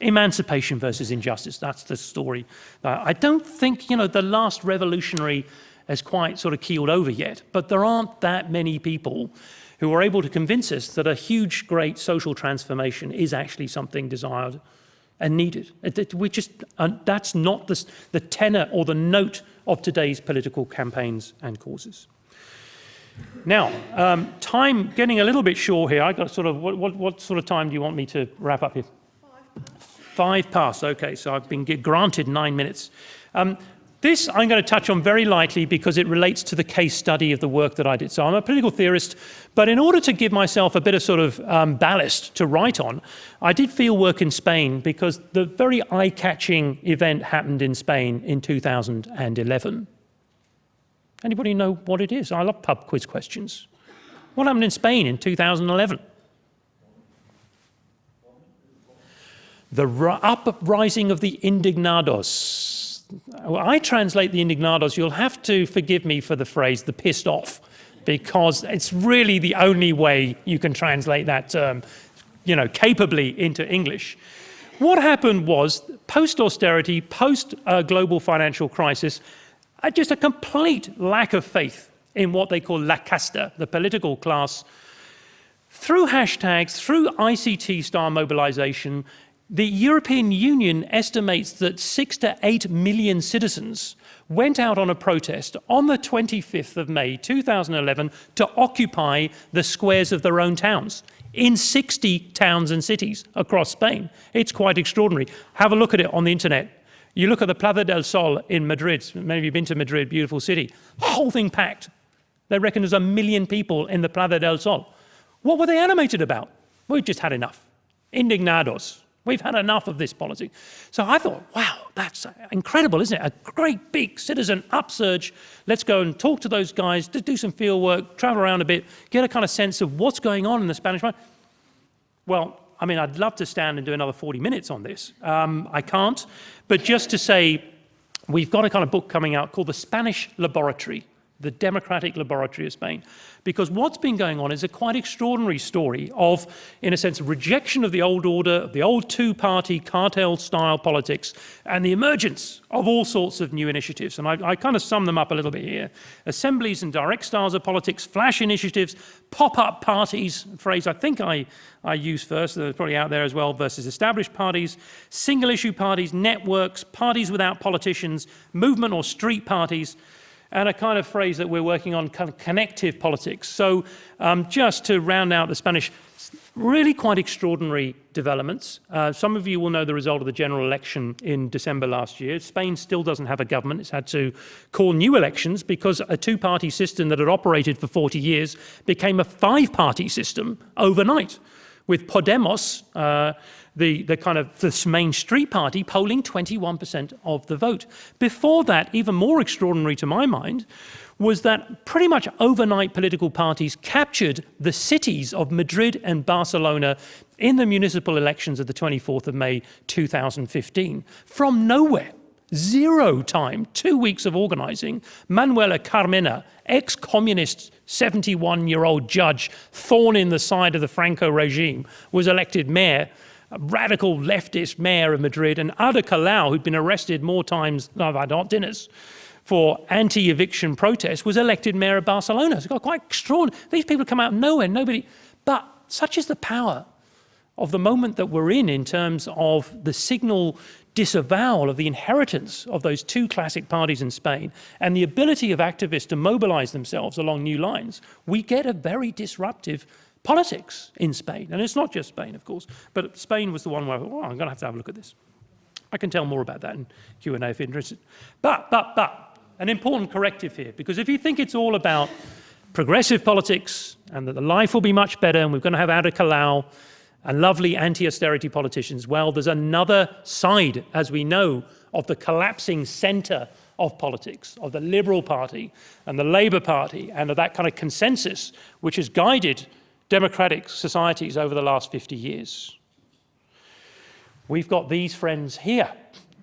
B: Emancipation versus injustice, that's the story. Uh, I don't think, you know, the last revolutionary has quite sort of keeled over yet, but there aren't that many people who are able to convince us that a huge, great social transformation is actually something desired and needed. We just, that's not the, the tenor or the note of today's political campaigns and causes. Now, um, time getting a little bit short here. I got sort of what, what, what, sort of time do you want me to wrap up here? Five. Five past. Okay, so I've been granted nine minutes. Um, this I'm going to touch on very lightly because it relates to the case study of the work that I did. So I'm a political theorist, but in order to give myself a bit of sort of um, ballast to write on, I did field work in Spain because the very eye-catching event happened in Spain in 2011. Anybody know what it is? I love pub quiz questions. What happened in Spain in 2011? The uprising of the indignados. I translate the indignados, you'll have to forgive me for the phrase, the pissed off, because it's really the only way you can translate that term, you know, capably into English. What happened was, post-austerity, post-global uh, financial crisis, uh, just a complete lack of faith in what they call la casta, the political class. Through hashtags, through ICT-style mobilization, the European Union estimates that six to eight million citizens went out on a protest on the 25th of May 2011 to occupy the squares of their own towns in 60 towns and cities across Spain. It's quite extraordinary. Have a look at it on the internet. You look at the Plaza del Sol in Madrid, many of you have been to Madrid, beautiful city, whole thing packed. They reckon there's a million people in the Plaza del Sol. What were they animated about? We've just had enough. Indignados, We've had enough of this policy. So I thought, wow, that's incredible, isn't it? A great big citizen upsurge. Let's go and talk to those guys, do some field work, travel around a bit, get a kind of sense of what's going on in the Spanish mind. Well, I mean, I'd love to stand and do another 40 minutes on this. Um, I can't. But just to say, we've got a kind of book coming out called The Spanish Laboratory, the Democratic Laboratory of Spain. Because what's been going on is a quite extraordinary story of, in a sense, rejection of the old order, of the old two-party cartel-style politics, and the emergence of all sorts of new initiatives. And I, I kind of sum them up a little bit here. Assemblies and direct styles of politics, flash initiatives, pop-up parties, phrase I think I, I use first, they're probably out there as well, versus established parties, single-issue parties, networks, parties without politicians, movement or street parties, and a kind of phrase that we're working on, kind of connective politics. So um, just to round out the Spanish, really quite extraordinary developments. Uh, some of you will know the result of the general election in December last year. Spain still doesn't have a government. It's had to call new elections because a two-party system that had operated for 40 years became a five-party system overnight with Podemos, uh, the, the kind of this main street party polling 21% of the vote. Before that, even more extraordinary to my mind, was that pretty much overnight political parties captured the cities of Madrid and Barcelona in the municipal elections of the 24th of May 2015 from nowhere. Zero time, two weeks of organizing. Manuela Carmena, ex-communist 71-year-old judge, thorn in the side of the Franco regime, was elected mayor radical leftist mayor of Madrid, and Ada Colau, who'd been arrested more times than I've had hot dinners for anti-eviction protests, was elected mayor of Barcelona. It's got quite extraordinary. These people come out of nowhere, nobody. But such is the power of the moment that we're in in terms of the signal disavowal of the inheritance of those two classic parties in Spain and the ability of activists to mobilize themselves along new lines, we get a very disruptive politics in Spain. And it's not just Spain, of course, but Spain was the one where, oh, I'm going to have to have a look at this. I can tell more about that in Q&A if you're interested. But, but, but, an important corrective here, because if you think it's all about progressive politics and that the life will be much better and we're going to have Ada Colau and lovely anti-austerity politicians, well, there's another side, as we know, of the collapsing center of politics, of the Liberal Party and the Labour Party and of that kind of consensus which has guided democratic societies over the last 50 years. We've got these friends here.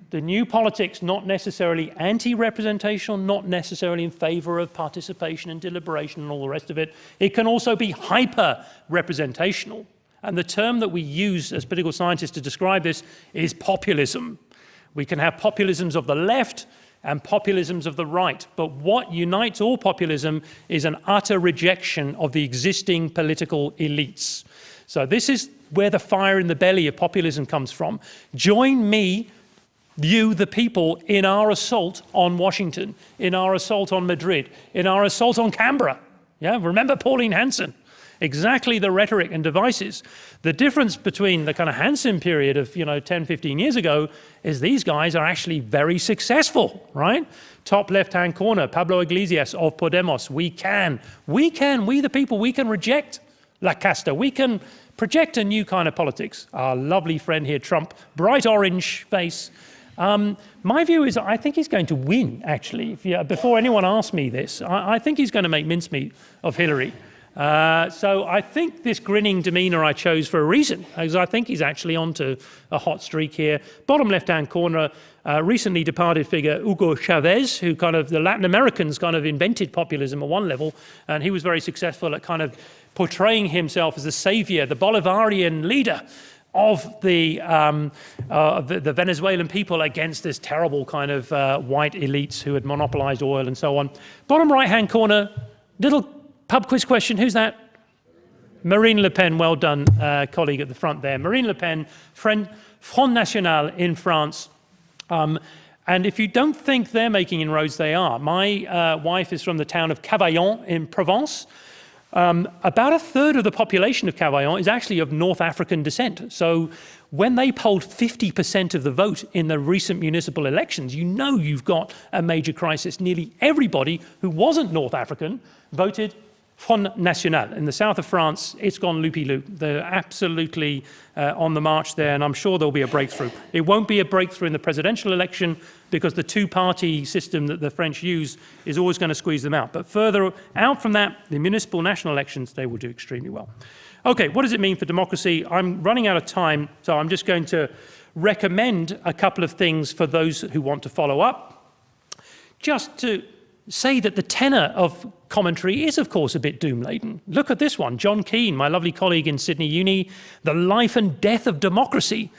B: The new politics, not necessarily anti-representational, not necessarily in favor of participation and deliberation and all the rest of it. It can also be hyper-representational. And the term that we use as political scientists to describe this is populism. We can have populisms of the left and populisms of the right. But what unites all populism is an utter rejection of the existing political elites. So this is where the fire in the belly of populism comes from. Join me, you, the people, in our assault on Washington, in our assault on Madrid, in our assault on Canberra. Yeah, remember Pauline Hanson? Exactly the rhetoric and devices. The difference between the kind of Hanson period of, you know, 10, 15 years ago is these guys are actually very successful, right? Top left-hand corner, Pablo Iglesias of Podemos. We can, we can, we the people, we can reject La Casta. We can project a new kind of politics. Our lovely friend here, Trump, bright orange face. Um, my view is I think he's going to win, actually. You, before anyone asks me this, I, I, think he's going to make mincemeat of Hillary. Uh, so I think this grinning demeanour I chose for a reason, because I think he's actually onto a hot streak here. Bottom left-hand corner, uh, recently departed figure Hugo Chavez, who kind of, the Latin Americans kind of invented populism at one level, and he was very successful at kind of portraying himself as the savior, the Bolivarian leader of the, um, uh, the, the, Venezuelan people against this terrible kind of uh, white elites who had monopolized oil and so on. Bottom right-hand corner, little pub quiz question, who's that? Marine Le Pen, well done, uh, colleague at the front there. Marine Le Pen, Front National in France. Um, and if you don't think they're making inroads, they are. My uh, wife is from the town of Cavaillon in Provence. Um, about a third of the population of Cavaillon is actually of North African descent. So when they polled 50% of the vote in the recent municipal elections, you know you've got a major crisis. Nearly everybody who wasn't North African voted Front National. In the south of France, it's gone loopy-loop. They're absolutely uh, on the march there, and I'm sure there'll be a breakthrough. It won't be a breakthrough in the presidential election because the two-party system that the French use is always going to squeeze them out. But further out from that, the municipal national elections, they will do extremely well. Okay, what does it mean for democracy? I'm running out of time, so I'm just going to recommend a couple of things for those who want to follow up. Just to say that the tenor of commentary is, of course, a bit doom-laden. Look at this one, John Keane, my lovely colleague in Sydney Uni, The Life and Death of Democracy.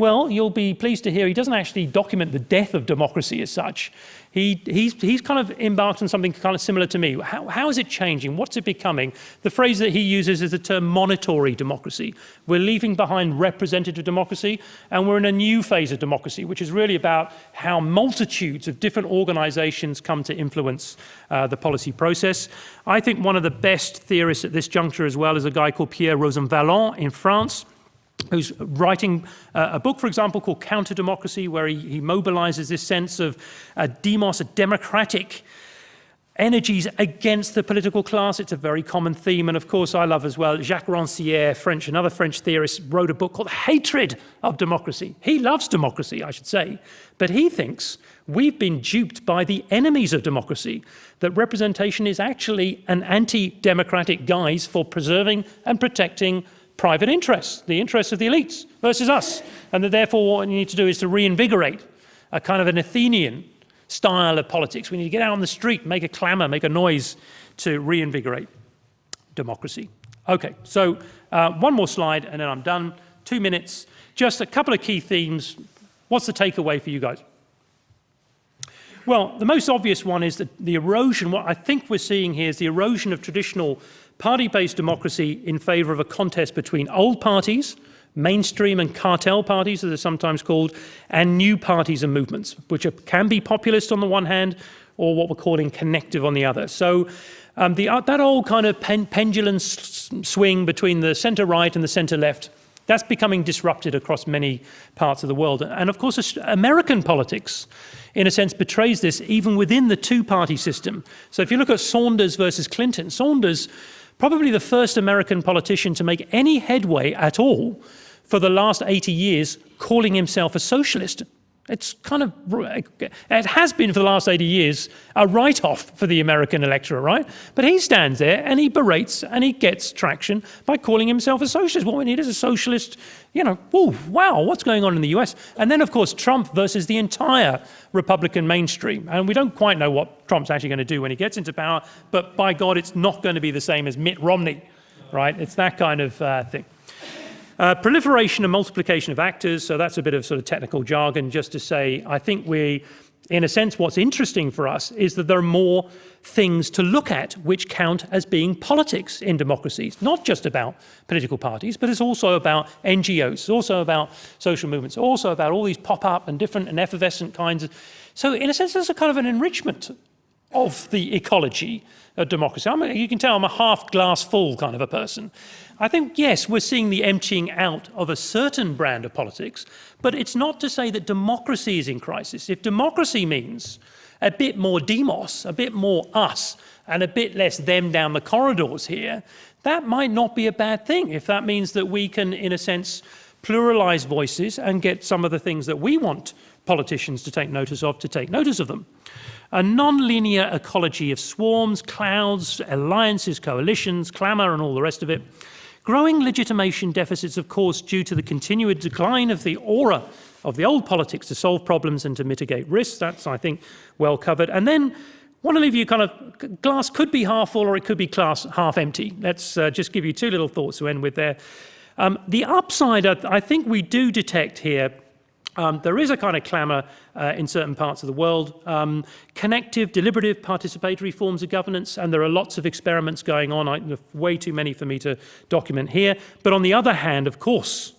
B: Well, you'll be pleased to hear he doesn't actually document the death of democracy as such. He, he's, he's kind of embarked on something kind of similar to me. How, how is it changing? What's it becoming? The phrase that he uses is the term monitory democracy. We're leaving behind representative democracy and we're in a new phase of democracy, which is really about how multitudes of different organizations come to influence uh, the policy process. I think one of the best theorists at this juncture as well is a guy called Pierre Rosanvallon in France who's writing uh, a book, for example, called Counter Democracy, where he, he mobilizes this sense of a demos, a democratic energies against the political class. It's a very common theme. And of course, I love as well, Jacques Rancière, French, another French theorist, wrote a book called Hatred of Democracy. He loves democracy, I should say, but he thinks we've been duped by the enemies of democracy, that representation is actually an anti-democratic guise for preserving and protecting private interests, the interests of the elites versus us. And that therefore what you need to do is to reinvigorate a kind of an Athenian style of politics. We need to get out on the street, make a clamor, make a noise to reinvigorate democracy. Okay, so uh, one more slide and then I'm done. Two minutes, just a couple of key themes. What's the takeaway for you guys? Well, the most obvious one is that the erosion, what I think we're seeing here is the erosion of traditional party-based democracy in favour of a contest between old parties, mainstream and cartel parties, as they're sometimes called, and new parties and movements, which are, can be populist on the one hand, or what we're calling connective on the other. So um, the, uh, that old kind of pen, pendulum swing between the centre-right and the centre-left, that's becoming disrupted across many parts of the world. And of course, American politics, in a sense, betrays this even within the two-party system. So if you look at Sanders versus Clinton, Sanders probably the first American politician to make any headway at all for the last 80 years calling himself a socialist. It's kind of, it has been for the last 80 years a write-off for the American electorate, right? But he stands there and he berates and he gets traction by calling himself a socialist. What we need is a socialist, you know, whoa, wow, what's going on in the US? And then, of course, Trump versus the entire Republican mainstream. And we don't quite know what Trump's actually going to do when he gets into power, but by God, it's not going to be the same as Mitt Romney, right? It's that kind of uh, thing. Uh, proliferation and multiplication of actors, so that's a bit of sort of technical jargon just to say, I think we in a sense, what's interesting for us is that there are more things to look at which count as being politics in democracies, not just about political parties, but it's also about NGOs, it's also about social movements, also about all these pop-up and different and effervescent kinds of... So in a sense, there's a kind of an enrichment of the ecology of democracy. I'm you can tell I'm a half glass full kind of a person. I think, yes, we're seeing the emptying out of a certain brand of politics, but it's not to say that democracy is in crisis. If democracy means a bit more demos, a bit more us, and a bit less them down the corridors here, that might not be a bad thing if that means that we can, in a sense, pluralize voices and get some of the things that we want politicians to take notice of to take notice of them. A non-linear ecology of swarms, clouds, alliances, coalitions, clamour and all the rest of it. Growing legitimation deficits, of course, due to the continued decline of the aura of the old politics to solve problems and to mitigate risks. That's, I think, well covered. And then want to leave you kind of, glass could be half full or it could be glass half empty. Let's uh, just give you two little thoughts to end with there. Um, the upside, I think we do detect here um, there is a kind of clamour uh, in certain parts of the world, um, connective, deliberative, participatory forms of governance, and there are lots of experiments going on, I, way too many for me to document here. But on the other hand, of course,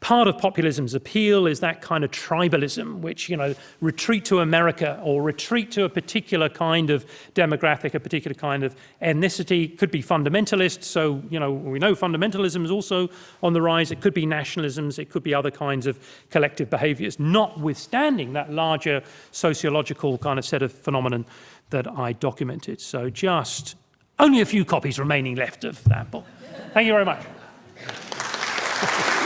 B: Part of populism's appeal is that kind of tribalism, which, you know, retreat to America or retreat to a particular kind of demographic, a particular kind of ethnicity, could be fundamentalist. So, you know, we know fundamentalism is also on the rise. It could be nationalisms. It could be other kinds of collective behaviors, notwithstanding that larger sociological kind of set of phenomenon that I documented. So just only a few copies remaining left of that book. Thank you very much.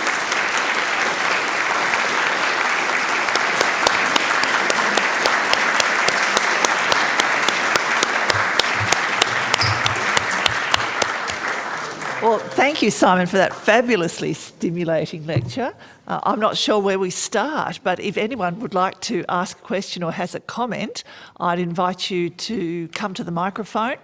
A: Well, thank you, Simon, for that fabulously stimulating lecture. Uh, I'm not sure where we start, but if anyone would like to ask a question or has a comment, I'd invite you to come to the microphone.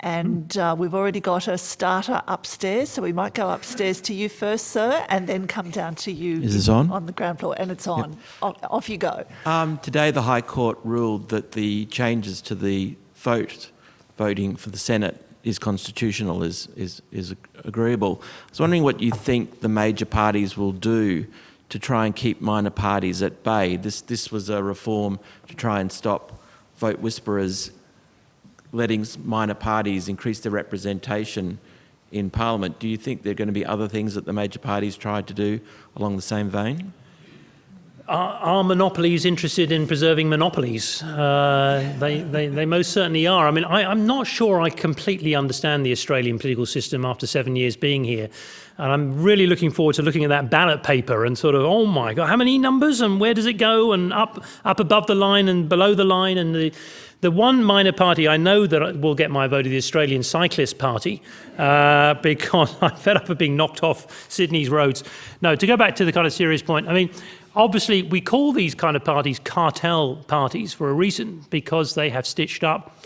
A: And uh, we've already got a starter upstairs, so we might go upstairs to you first, sir, and then come down to you.
C: Is this on?
A: On the ground floor, and it's on. Yep. Off, off you go.
C: Um, today, the High Court ruled that the changes to the vote, voting for the Senate, is constitutional, is, is, is agreeable. I was wondering what you think the major parties will do to try and keep minor parties at bay. This, this was a reform to try and stop vote whisperers letting minor parties increase their representation in Parliament. Do you think there are going to be other things that the major parties tried to do along the same vein?
B: Are, are, monopolies interested in preserving monopolies? Uh, they, they, they, most certainly are. I mean, I, I'm not sure I completely understand the Australian political system after seven years being here. And I'm really looking forward to looking at that ballot paper and sort of, oh my God, how many numbers and where does it go and up, up above the line and below the line and the, the one minor party I know that will get my vote is the Australian Cyclist Party uh, because I'm fed up of being knocked off Sydney's roads. No, to go back to the kind of serious point, I mean, obviously we call these kind of parties cartel parties for a reason because they have stitched up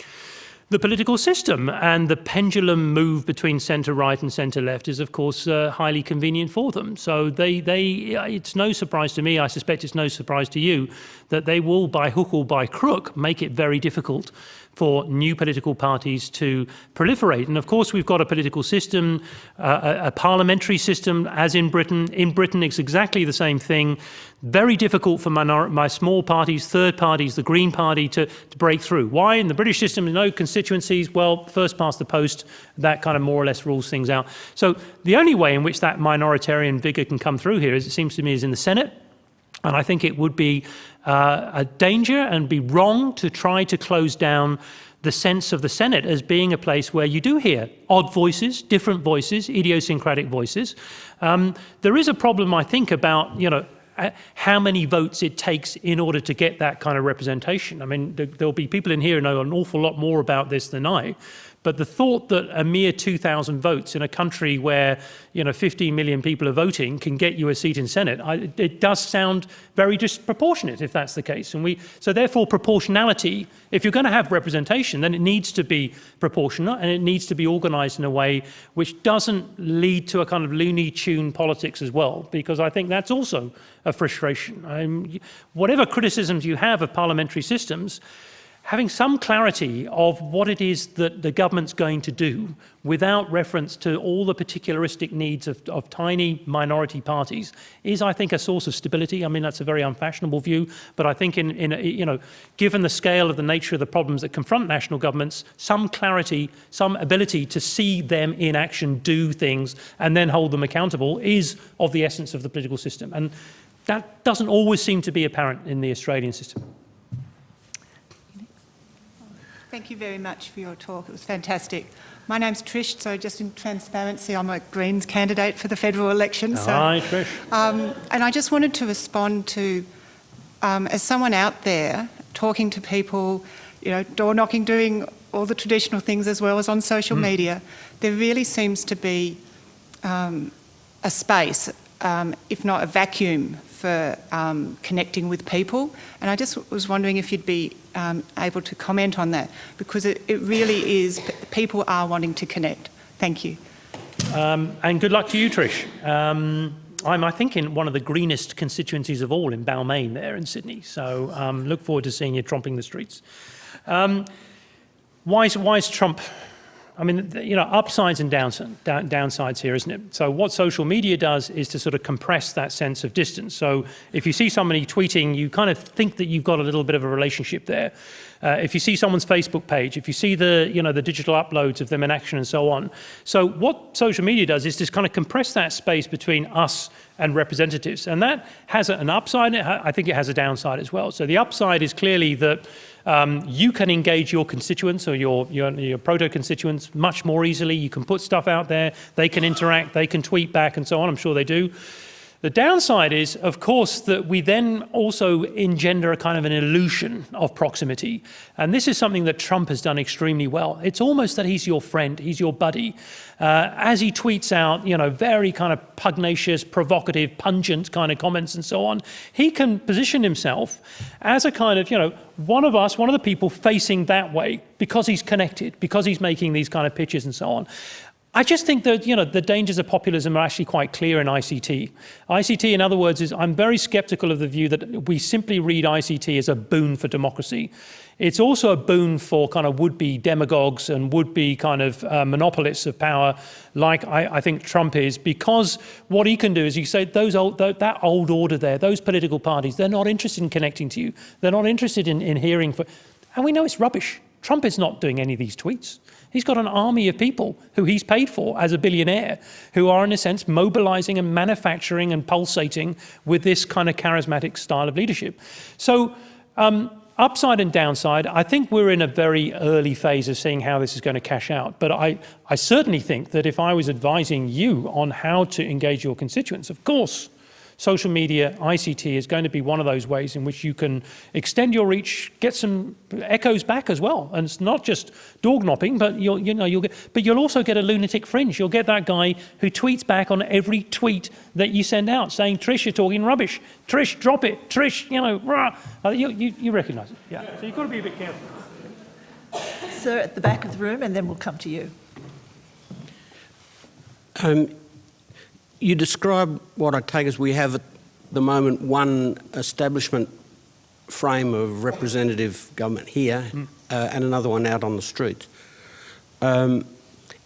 B: the political system. And the pendulum move between centre right and centre left is of course uh, highly convenient for them. So they they it's no surprise to me I suspect it's no surprise to you that they will by hook or by crook make it very difficult for new political parties to proliferate. And of course, we've got a political system, uh, a, parliamentary system, as in Britain. In Britain, it's exactly the same thing. Very difficult for minor my small parties, third parties, the Green Party to, to break through. Why? In the British system, no constituencies. Well, first past the post, that kind of more or less rules things out. So the only way in which that minoritarian vigour can come through here, as it seems to me, is in the Senate. And I think it would be uh, a danger and be wrong to try to close down the sense of the Senate as being a place where you do hear odd voices, different voices, idiosyncratic voices. Um, there is a problem, I think, about, you know, uh, how many votes it takes in order to get that kind of representation. I mean, there, will be people in here who know an awful lot more about this than I, But the thought that a mere 2,000 votes in a country where you know 15 million people are voting can get you a seat in Senate, I, it does sound very disproportionate if that's the case. And we, so therefore proportionality, if you're going to have representation, then it needs to be proportional and it needs to be organised in a way which doesn't lead to a kind of Looney Tune politics as well, because I think that's also a frustration. Um, whatever criticisms you have of parliamentary systems, having some clarity of what it is that the government's going to do without reference to all the particularistic needs of, of, tiny minority parties is, I think, a source of stability. I mean, that's a very unfashionable view, but I think in, in you know, given the scale of the nature of the problems that confront national governments, some clarity, some ability to see them in action, do things, and then hold them accountable is of the essence of the political system. And that doesn't always seem to be apparent in the Australian system.
D: Thank you very much for your talk. It was fantastic. My name's Trish, so just in transparency, I'm a Greens candidate for the federal election. So,
B: Hi, Trish.
D: Um, and I just wanted to respond to, um, as someone out there talking to people, you know, door knocking, doing all the traditional things as well as on social mm. media, there really seems to be um, a space, um, if not a vacuum, for um, connecting with people. And I just was wondering if you'd be um, able to comment on that because it, it, really is, people are wanting to connect. Thank you.
B: Um, and good luck to you, Trish. Um, I'm, I think, in one of the greenest constituencies of all in Balmain there in Sydney. So um, look forward to seeing you tromping the streets. Um, why, is, why is Trump I mean, you know, upsides and downsides here, isn't it? So what social media does is to sort of compress that sense of distance. So if you see somebody tweeting, you kind of think that you've got a little bit of a relationship there. Uh, if you see someone's Facebook page, if you see the, you know, the digital uploads of them in action and so on. So what social media does is just kind of compress that space between us and representatives. And that has an upside, I think it has a downside as well. So the upside is clearly that um, you can engage your constituents or your, your, your proto-constituents much more easily. You can put stuff out there, they can interact, they can tweet back and so on, I'm sure they do. The downside is, of course, that we then also engender a kind of an illusion of proximity. And this is something that Trump has done extremely well. It's almost that he's your friend, he's your buddy. Uh, as he tweets out, you know, very kind of pugnacious, provocative, pungent kind of comments and so on, he can position himself as a kind of, you know, one of us, one of the people facing that way because he's connected, because he's making these kind of pitches and so on. I just think that you know the dangers of populism are actually quite clear in ICT. ICT, in other words, is I'm very skeptical of the view that we simply read ICT as a boon for democracy. It's also a boon for kind of would-be demagogues and would-be kind of uh, monopolists of power, like I, I, think Trump is, because what he can do is you say those old, that old order there, those political parties, they're not interested in connecting to you. They're not interested in, in hearing, for, and we know it's rubbish. Trump is not doing any of these tweets. He's got an army of people who he's paid for as a billionaire who are, in a sense, mobilizing and manufacturing and pulsating with this kind of charismatic style of leadership. So, um, upside and downside, I think we're in a very early phase of seeing how this is going to cash out. But I, I certainly think that if I was advising you on how to engage your constituents, of course, social media, ICT is going to be one of those ways in which you can extend your reach, get some echoes back as well. And it's not just dog knopping, but you'll, you know, you'll get, but you'll also get a lunatic fringe. You'll get that guy who tweets back on every tweet that you send out saying, Trish, you're talking rubbish. Trish, drop it. Trish, you know, rah. Uh, you, you, you recognize it. Yeah. yeah. So you've got to be a bit careful.
A: Sir, at the back of the room, and then we'll come to you.
E: Um, you describe what I take as we have at the moment one establishment frame of representative government here mm. uh, and another one out on the streets. Um,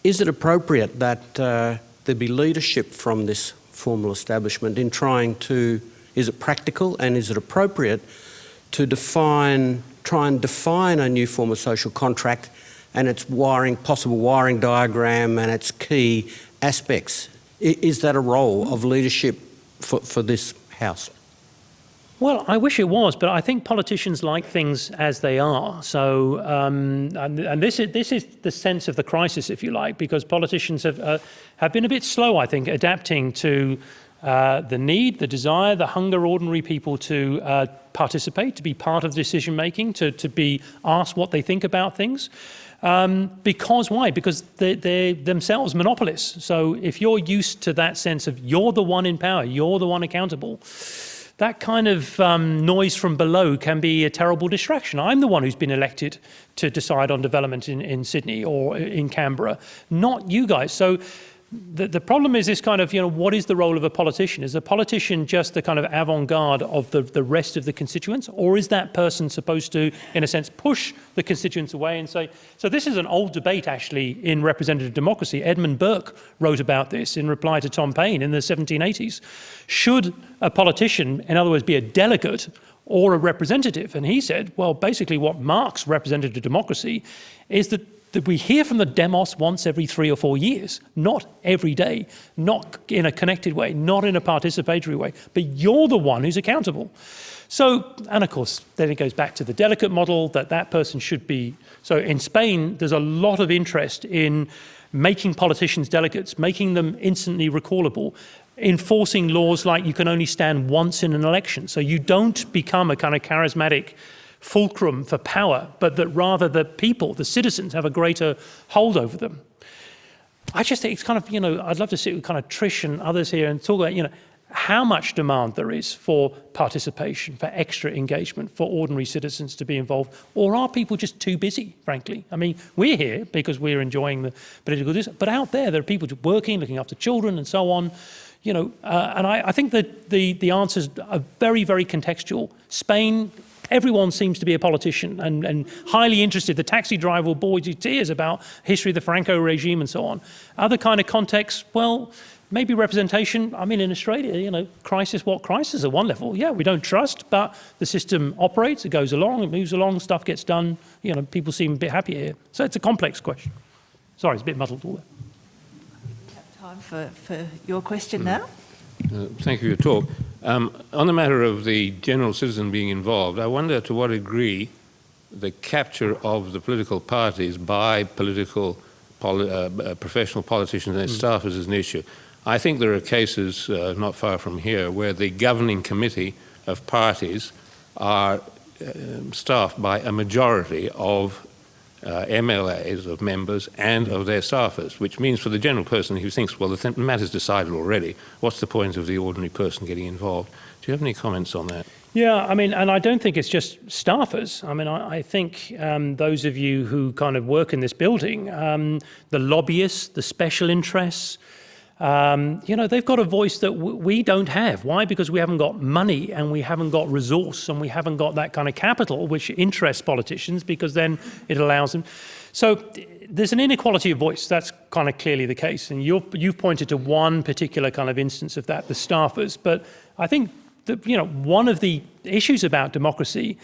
E: is it appropriate that uh, there be leadership from this formal establishment in trying to, is it practical and is it appropriate to define, try and define a new form of social contract and its wiring, possible wiring diagram and its key aspects is that a role of leadership for, for this House?
B: Well, I wish it was, but I think politicians like things as they are. So, um, and, and, this is this is the sense of the crisis, if you like, because politicians have uh, have been a bit slow, I think, adapting to uh, the need, the desire, the hunger, ordinary people to uh, participate, to be part of decision making, to, to be asked what they think about things. Um, because why? Because they, they're themselves monopolists. So if you're used to that sense of you're the one in power, you're the one accountable, that kind of um, noise from below can be a terrible distraction. I'm the one who's been elected to decide on development in, in Sydney or in Canberra, not you guys. So the, the problem is this kind of, you know, what is the role of a politician? Is a politician just the kind of avant-garde of the, the rest of the constituents? Or is that person supposed to, in a sense, push the constituents away and say, so this is an old debate actually in representative democracy. Edmund Burke wrote about this in reply to Tom Paine in the 1780s. Should a politician, in other words, be a delegate or a representative? And he said, well, basically what marks representative democracy is that that we hear from the demos once every three or four years, not every day, not in a connected way, not in a participatory way, but you're the one who's accountable. So, and of course, then it goes back to the delegate model that that person should be. So in Spain, there's a lot of interest in making politicians delegates, making them instantly recallable, enforcing laws like you can only stand once in an election. So you don't become a kind of charismatic fulcrum for power, but that rather the people, the citizens, have a greater hold over them. I just think it's kind of, you know, I'd love to sit with kind of Trish and others here and talk about, you know, how much demand there is for participation, for extra engagement, for ordinary citizens to be involved, or are people just too busy, frankly? I mean, we're here because we're enjoying the political discourse, but out there, there are people working, looking after children and so on, you know, uh, and I, I think that the, the answers are very, very contextual. Spain everyone seems to be a politician and, and highly interested. The taxi driver will bore you tears about history of the Franco regime and so on. Other kind of contexts, well, maybe representation. I mean, in Australia, you know, crisis, what crisis at one level? Yeah, we don't trust, but the system operates, it goes along, it moves along, stuff gets done. You know, people seem a bit happier here. So it's a complex question. Sorry, it's a bit muddled all that.
A: Time for, for your question now.
F: Uh, thank you for your talk. Um, on the matter of the general citizen being involved, I wonder to what degree the capture of the political parties by political poli uh, uh professional politicians and mm. staffers is an issue. I think there are cases uh, not far from here where the governing committee of parties are um, staffed by a majority of uh, MLAs of members and of their staffers, which means for the general person who thinks, well, the matter's decided already, what's the point of the ordinary person getting involved? Do you have any comments on that?
B: Yeah, I mean, and I don't think it's just staffers. I mean, I, I think um, those of you who kind of work in this building, um, the lobbyists, the special interests, um, you know, they've got a voice that we don't have. Why? Because we haven't got money and we haven't got resource and we haven't got that kind of capital, which interests politicians because then it allows them. So there's an inequality of voice. That's kind of clearly the case. And you have pointed to one particular kind of instance of that, the staffers. But I think that, you know, one of the issues about democracy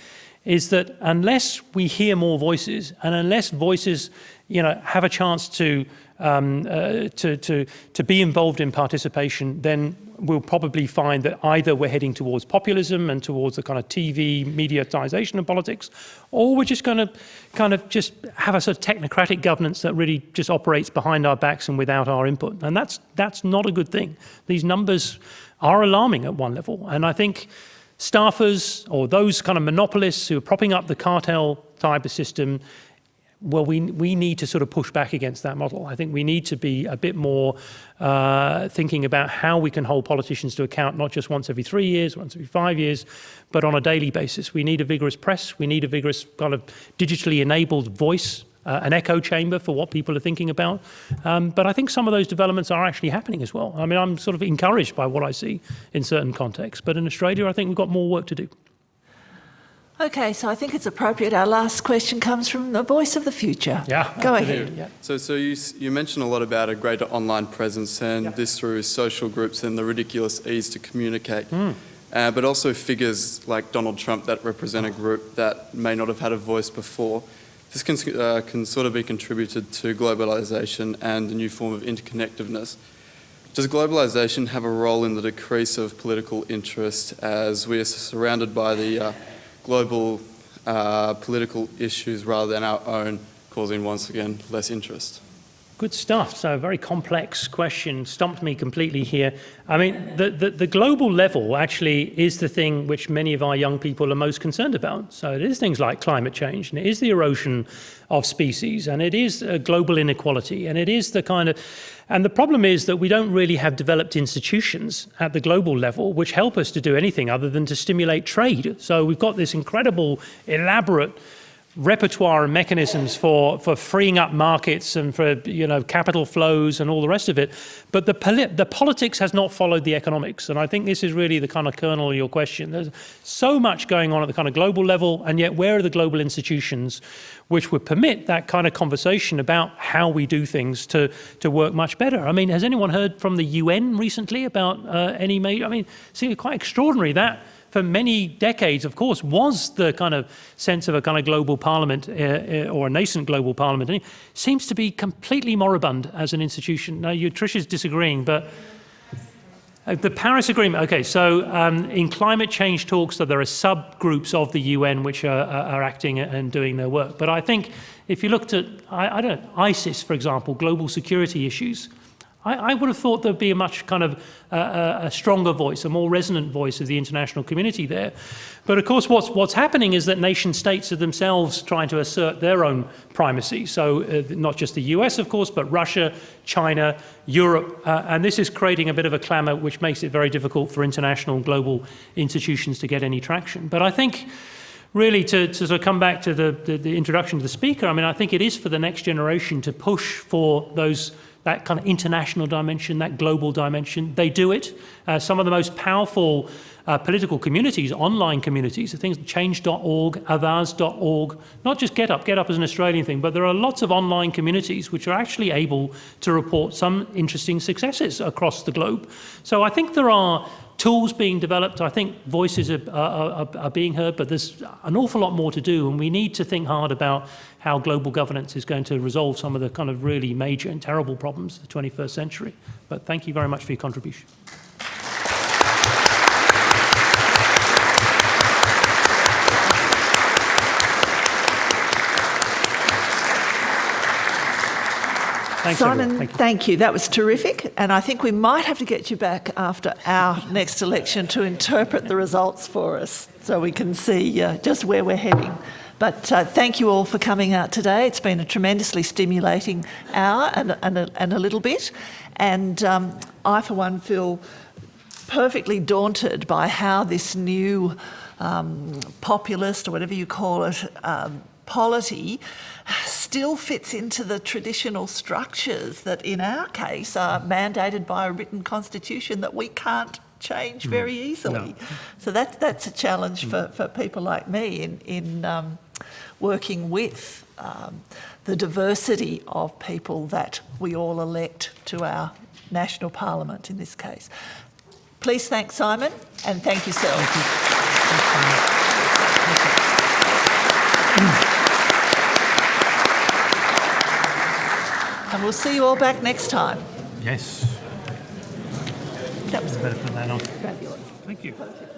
B: is that unless we hear more voices and unless voices, you know, have a chance to um, uh, to, to, to be involved in participation, then we'll probably find that either we're heading towards populism and towards the kind of TV mediatization of politics, or we're just going to kind of just have a sort of technocratic governance that really just operates behind our backs and without our input. And that's, that's not a good thing. These numbers are alarming at one level. And I think staffers or those kind of monopolists who are propping up the cartel type of system well, we, we need to sort of push back against that model. I think we need to be a bit more uh, thinking about how we can hold politicians to account, not just once every three years, once every five years, but on a daily basis. We need a vigorous press. We need a vigorous kind of digitally enabled voice, uh, an echo chamber for what people are thinking about. Um, but I think some of those developments are actually happening as well. I mean, I'm sort of encouraged by what I see in certain contexts. But in Australia, I think we've got more work to do.
A: Okay, so I think it's appropriate. Our last question comes from the voice of the future.
B: Yeah.
A: Go ahead.
G: Yeah. So, so you, you mentioned a lot about a greater online presence and yeah. this through social groups and the ridiculous ease to communicate. Mm. Uh, but also figures like Donald Trump that represent a group that may not have had a voice before. This can, uh, can sort of be contributed to globalisation and a new form of interconnectedness. Does globalisation have a role in the decrease of political interest as we are surrounded by the uh, global uh, political issues rather than our own, causing once again less interest.
B: Good stuff. So a very complex question, stumped me completely here. I mean, the, the, the, global level actually is the thing which many of our young people are most concerned about. So it is things like climate change, and it is the erosion of species, and it is global inequality, and it is the kind of... And the problem is that we don't really have developed institutions at the global level which help us to do anything other than to stimulate trade. So we've got this incredible, elaborate repertoire and mechanisms for, for freeing up markets and for you know capital flows and all the rest of it. But the, the politics has not followed the economics. And I think this is really the kind of kernel of your question. There's so much going on at the kind of global level, and yet where are the global institutions which would permit that kind of conversation about how we do things to, to work much better? I mean, has anyone heard from the UN recently about uh, any major, I mean, it seems quite extraordinary that for many decades, of course, was the kind of sense of a kind of global parliament uh, uh, or a nascent global parliament. And it seems to be completely moribund as an institution. Now, you, Trish is disagreeing, but uh, the Paris Agreement, okay, so um, in climate change talks, so there are subgroups of the UN which are, are, acting and doing their work. But I think if you looked at, I, I don't know, ISIS, for example, global security issues, I, I would have thought there'd be a much kind of uh, a stronger voice, a more resonant voice of the international community there. But of course, what's, what's happening is that nation states are themselves trying to assert their own primacy. So uh, not just the US, of course, but Russia, China, Europe, uh, and this is creating a bit of a clamour which makes it very difficult for international and global institutions to get any traction. But I think really to, to sort of come back to the, the, the introduction to the speaker, I mean, I think it is for the next generation to push for those that kind of international dimension, that global dimension. They do it. Uh, some of the most powerful uh, political communities, online communities, the things change.org, avaaz.org, not just GetUp, GetUp is an Australian thing, but there are lots of online communities which are actually able to report some interesting successes across the globe. So I think there are tools being developed. I think voices are, are, are, being heard, but there's an awful lot more to do, and we need to think hard about how global governance is going to resolve some of the kind of really major and terrible problems of the 21st century. But thank you very much for your contribution. Thanks,
A: Simon,
B: thank you.
A: thank you. That was terrific. And I think we might have to get you back after our next election to interpret the results for us so we can see uh, just where we're heading. But uh, thank you all for coming out today. It's been a tremendously stimulating hour and, and, a, and a little bit. And um, I, for one, feel perfectly daunted by how this new um, populist, or whatever you call it, um, polity still fits into the traditional structures that in our case are mandated by a written constitution that we can't change mm. very easily. No. So that, that's a challenge mm. for, for people like me in, in um, working with um, the diversity of people that we all elect to our national parliament in this case. Please thank Simon and thank yourself. Thank And we'll see you all back next time.
B: Yes.
A: That was
B: better put that on.
A: fabulous.
B: Thank you.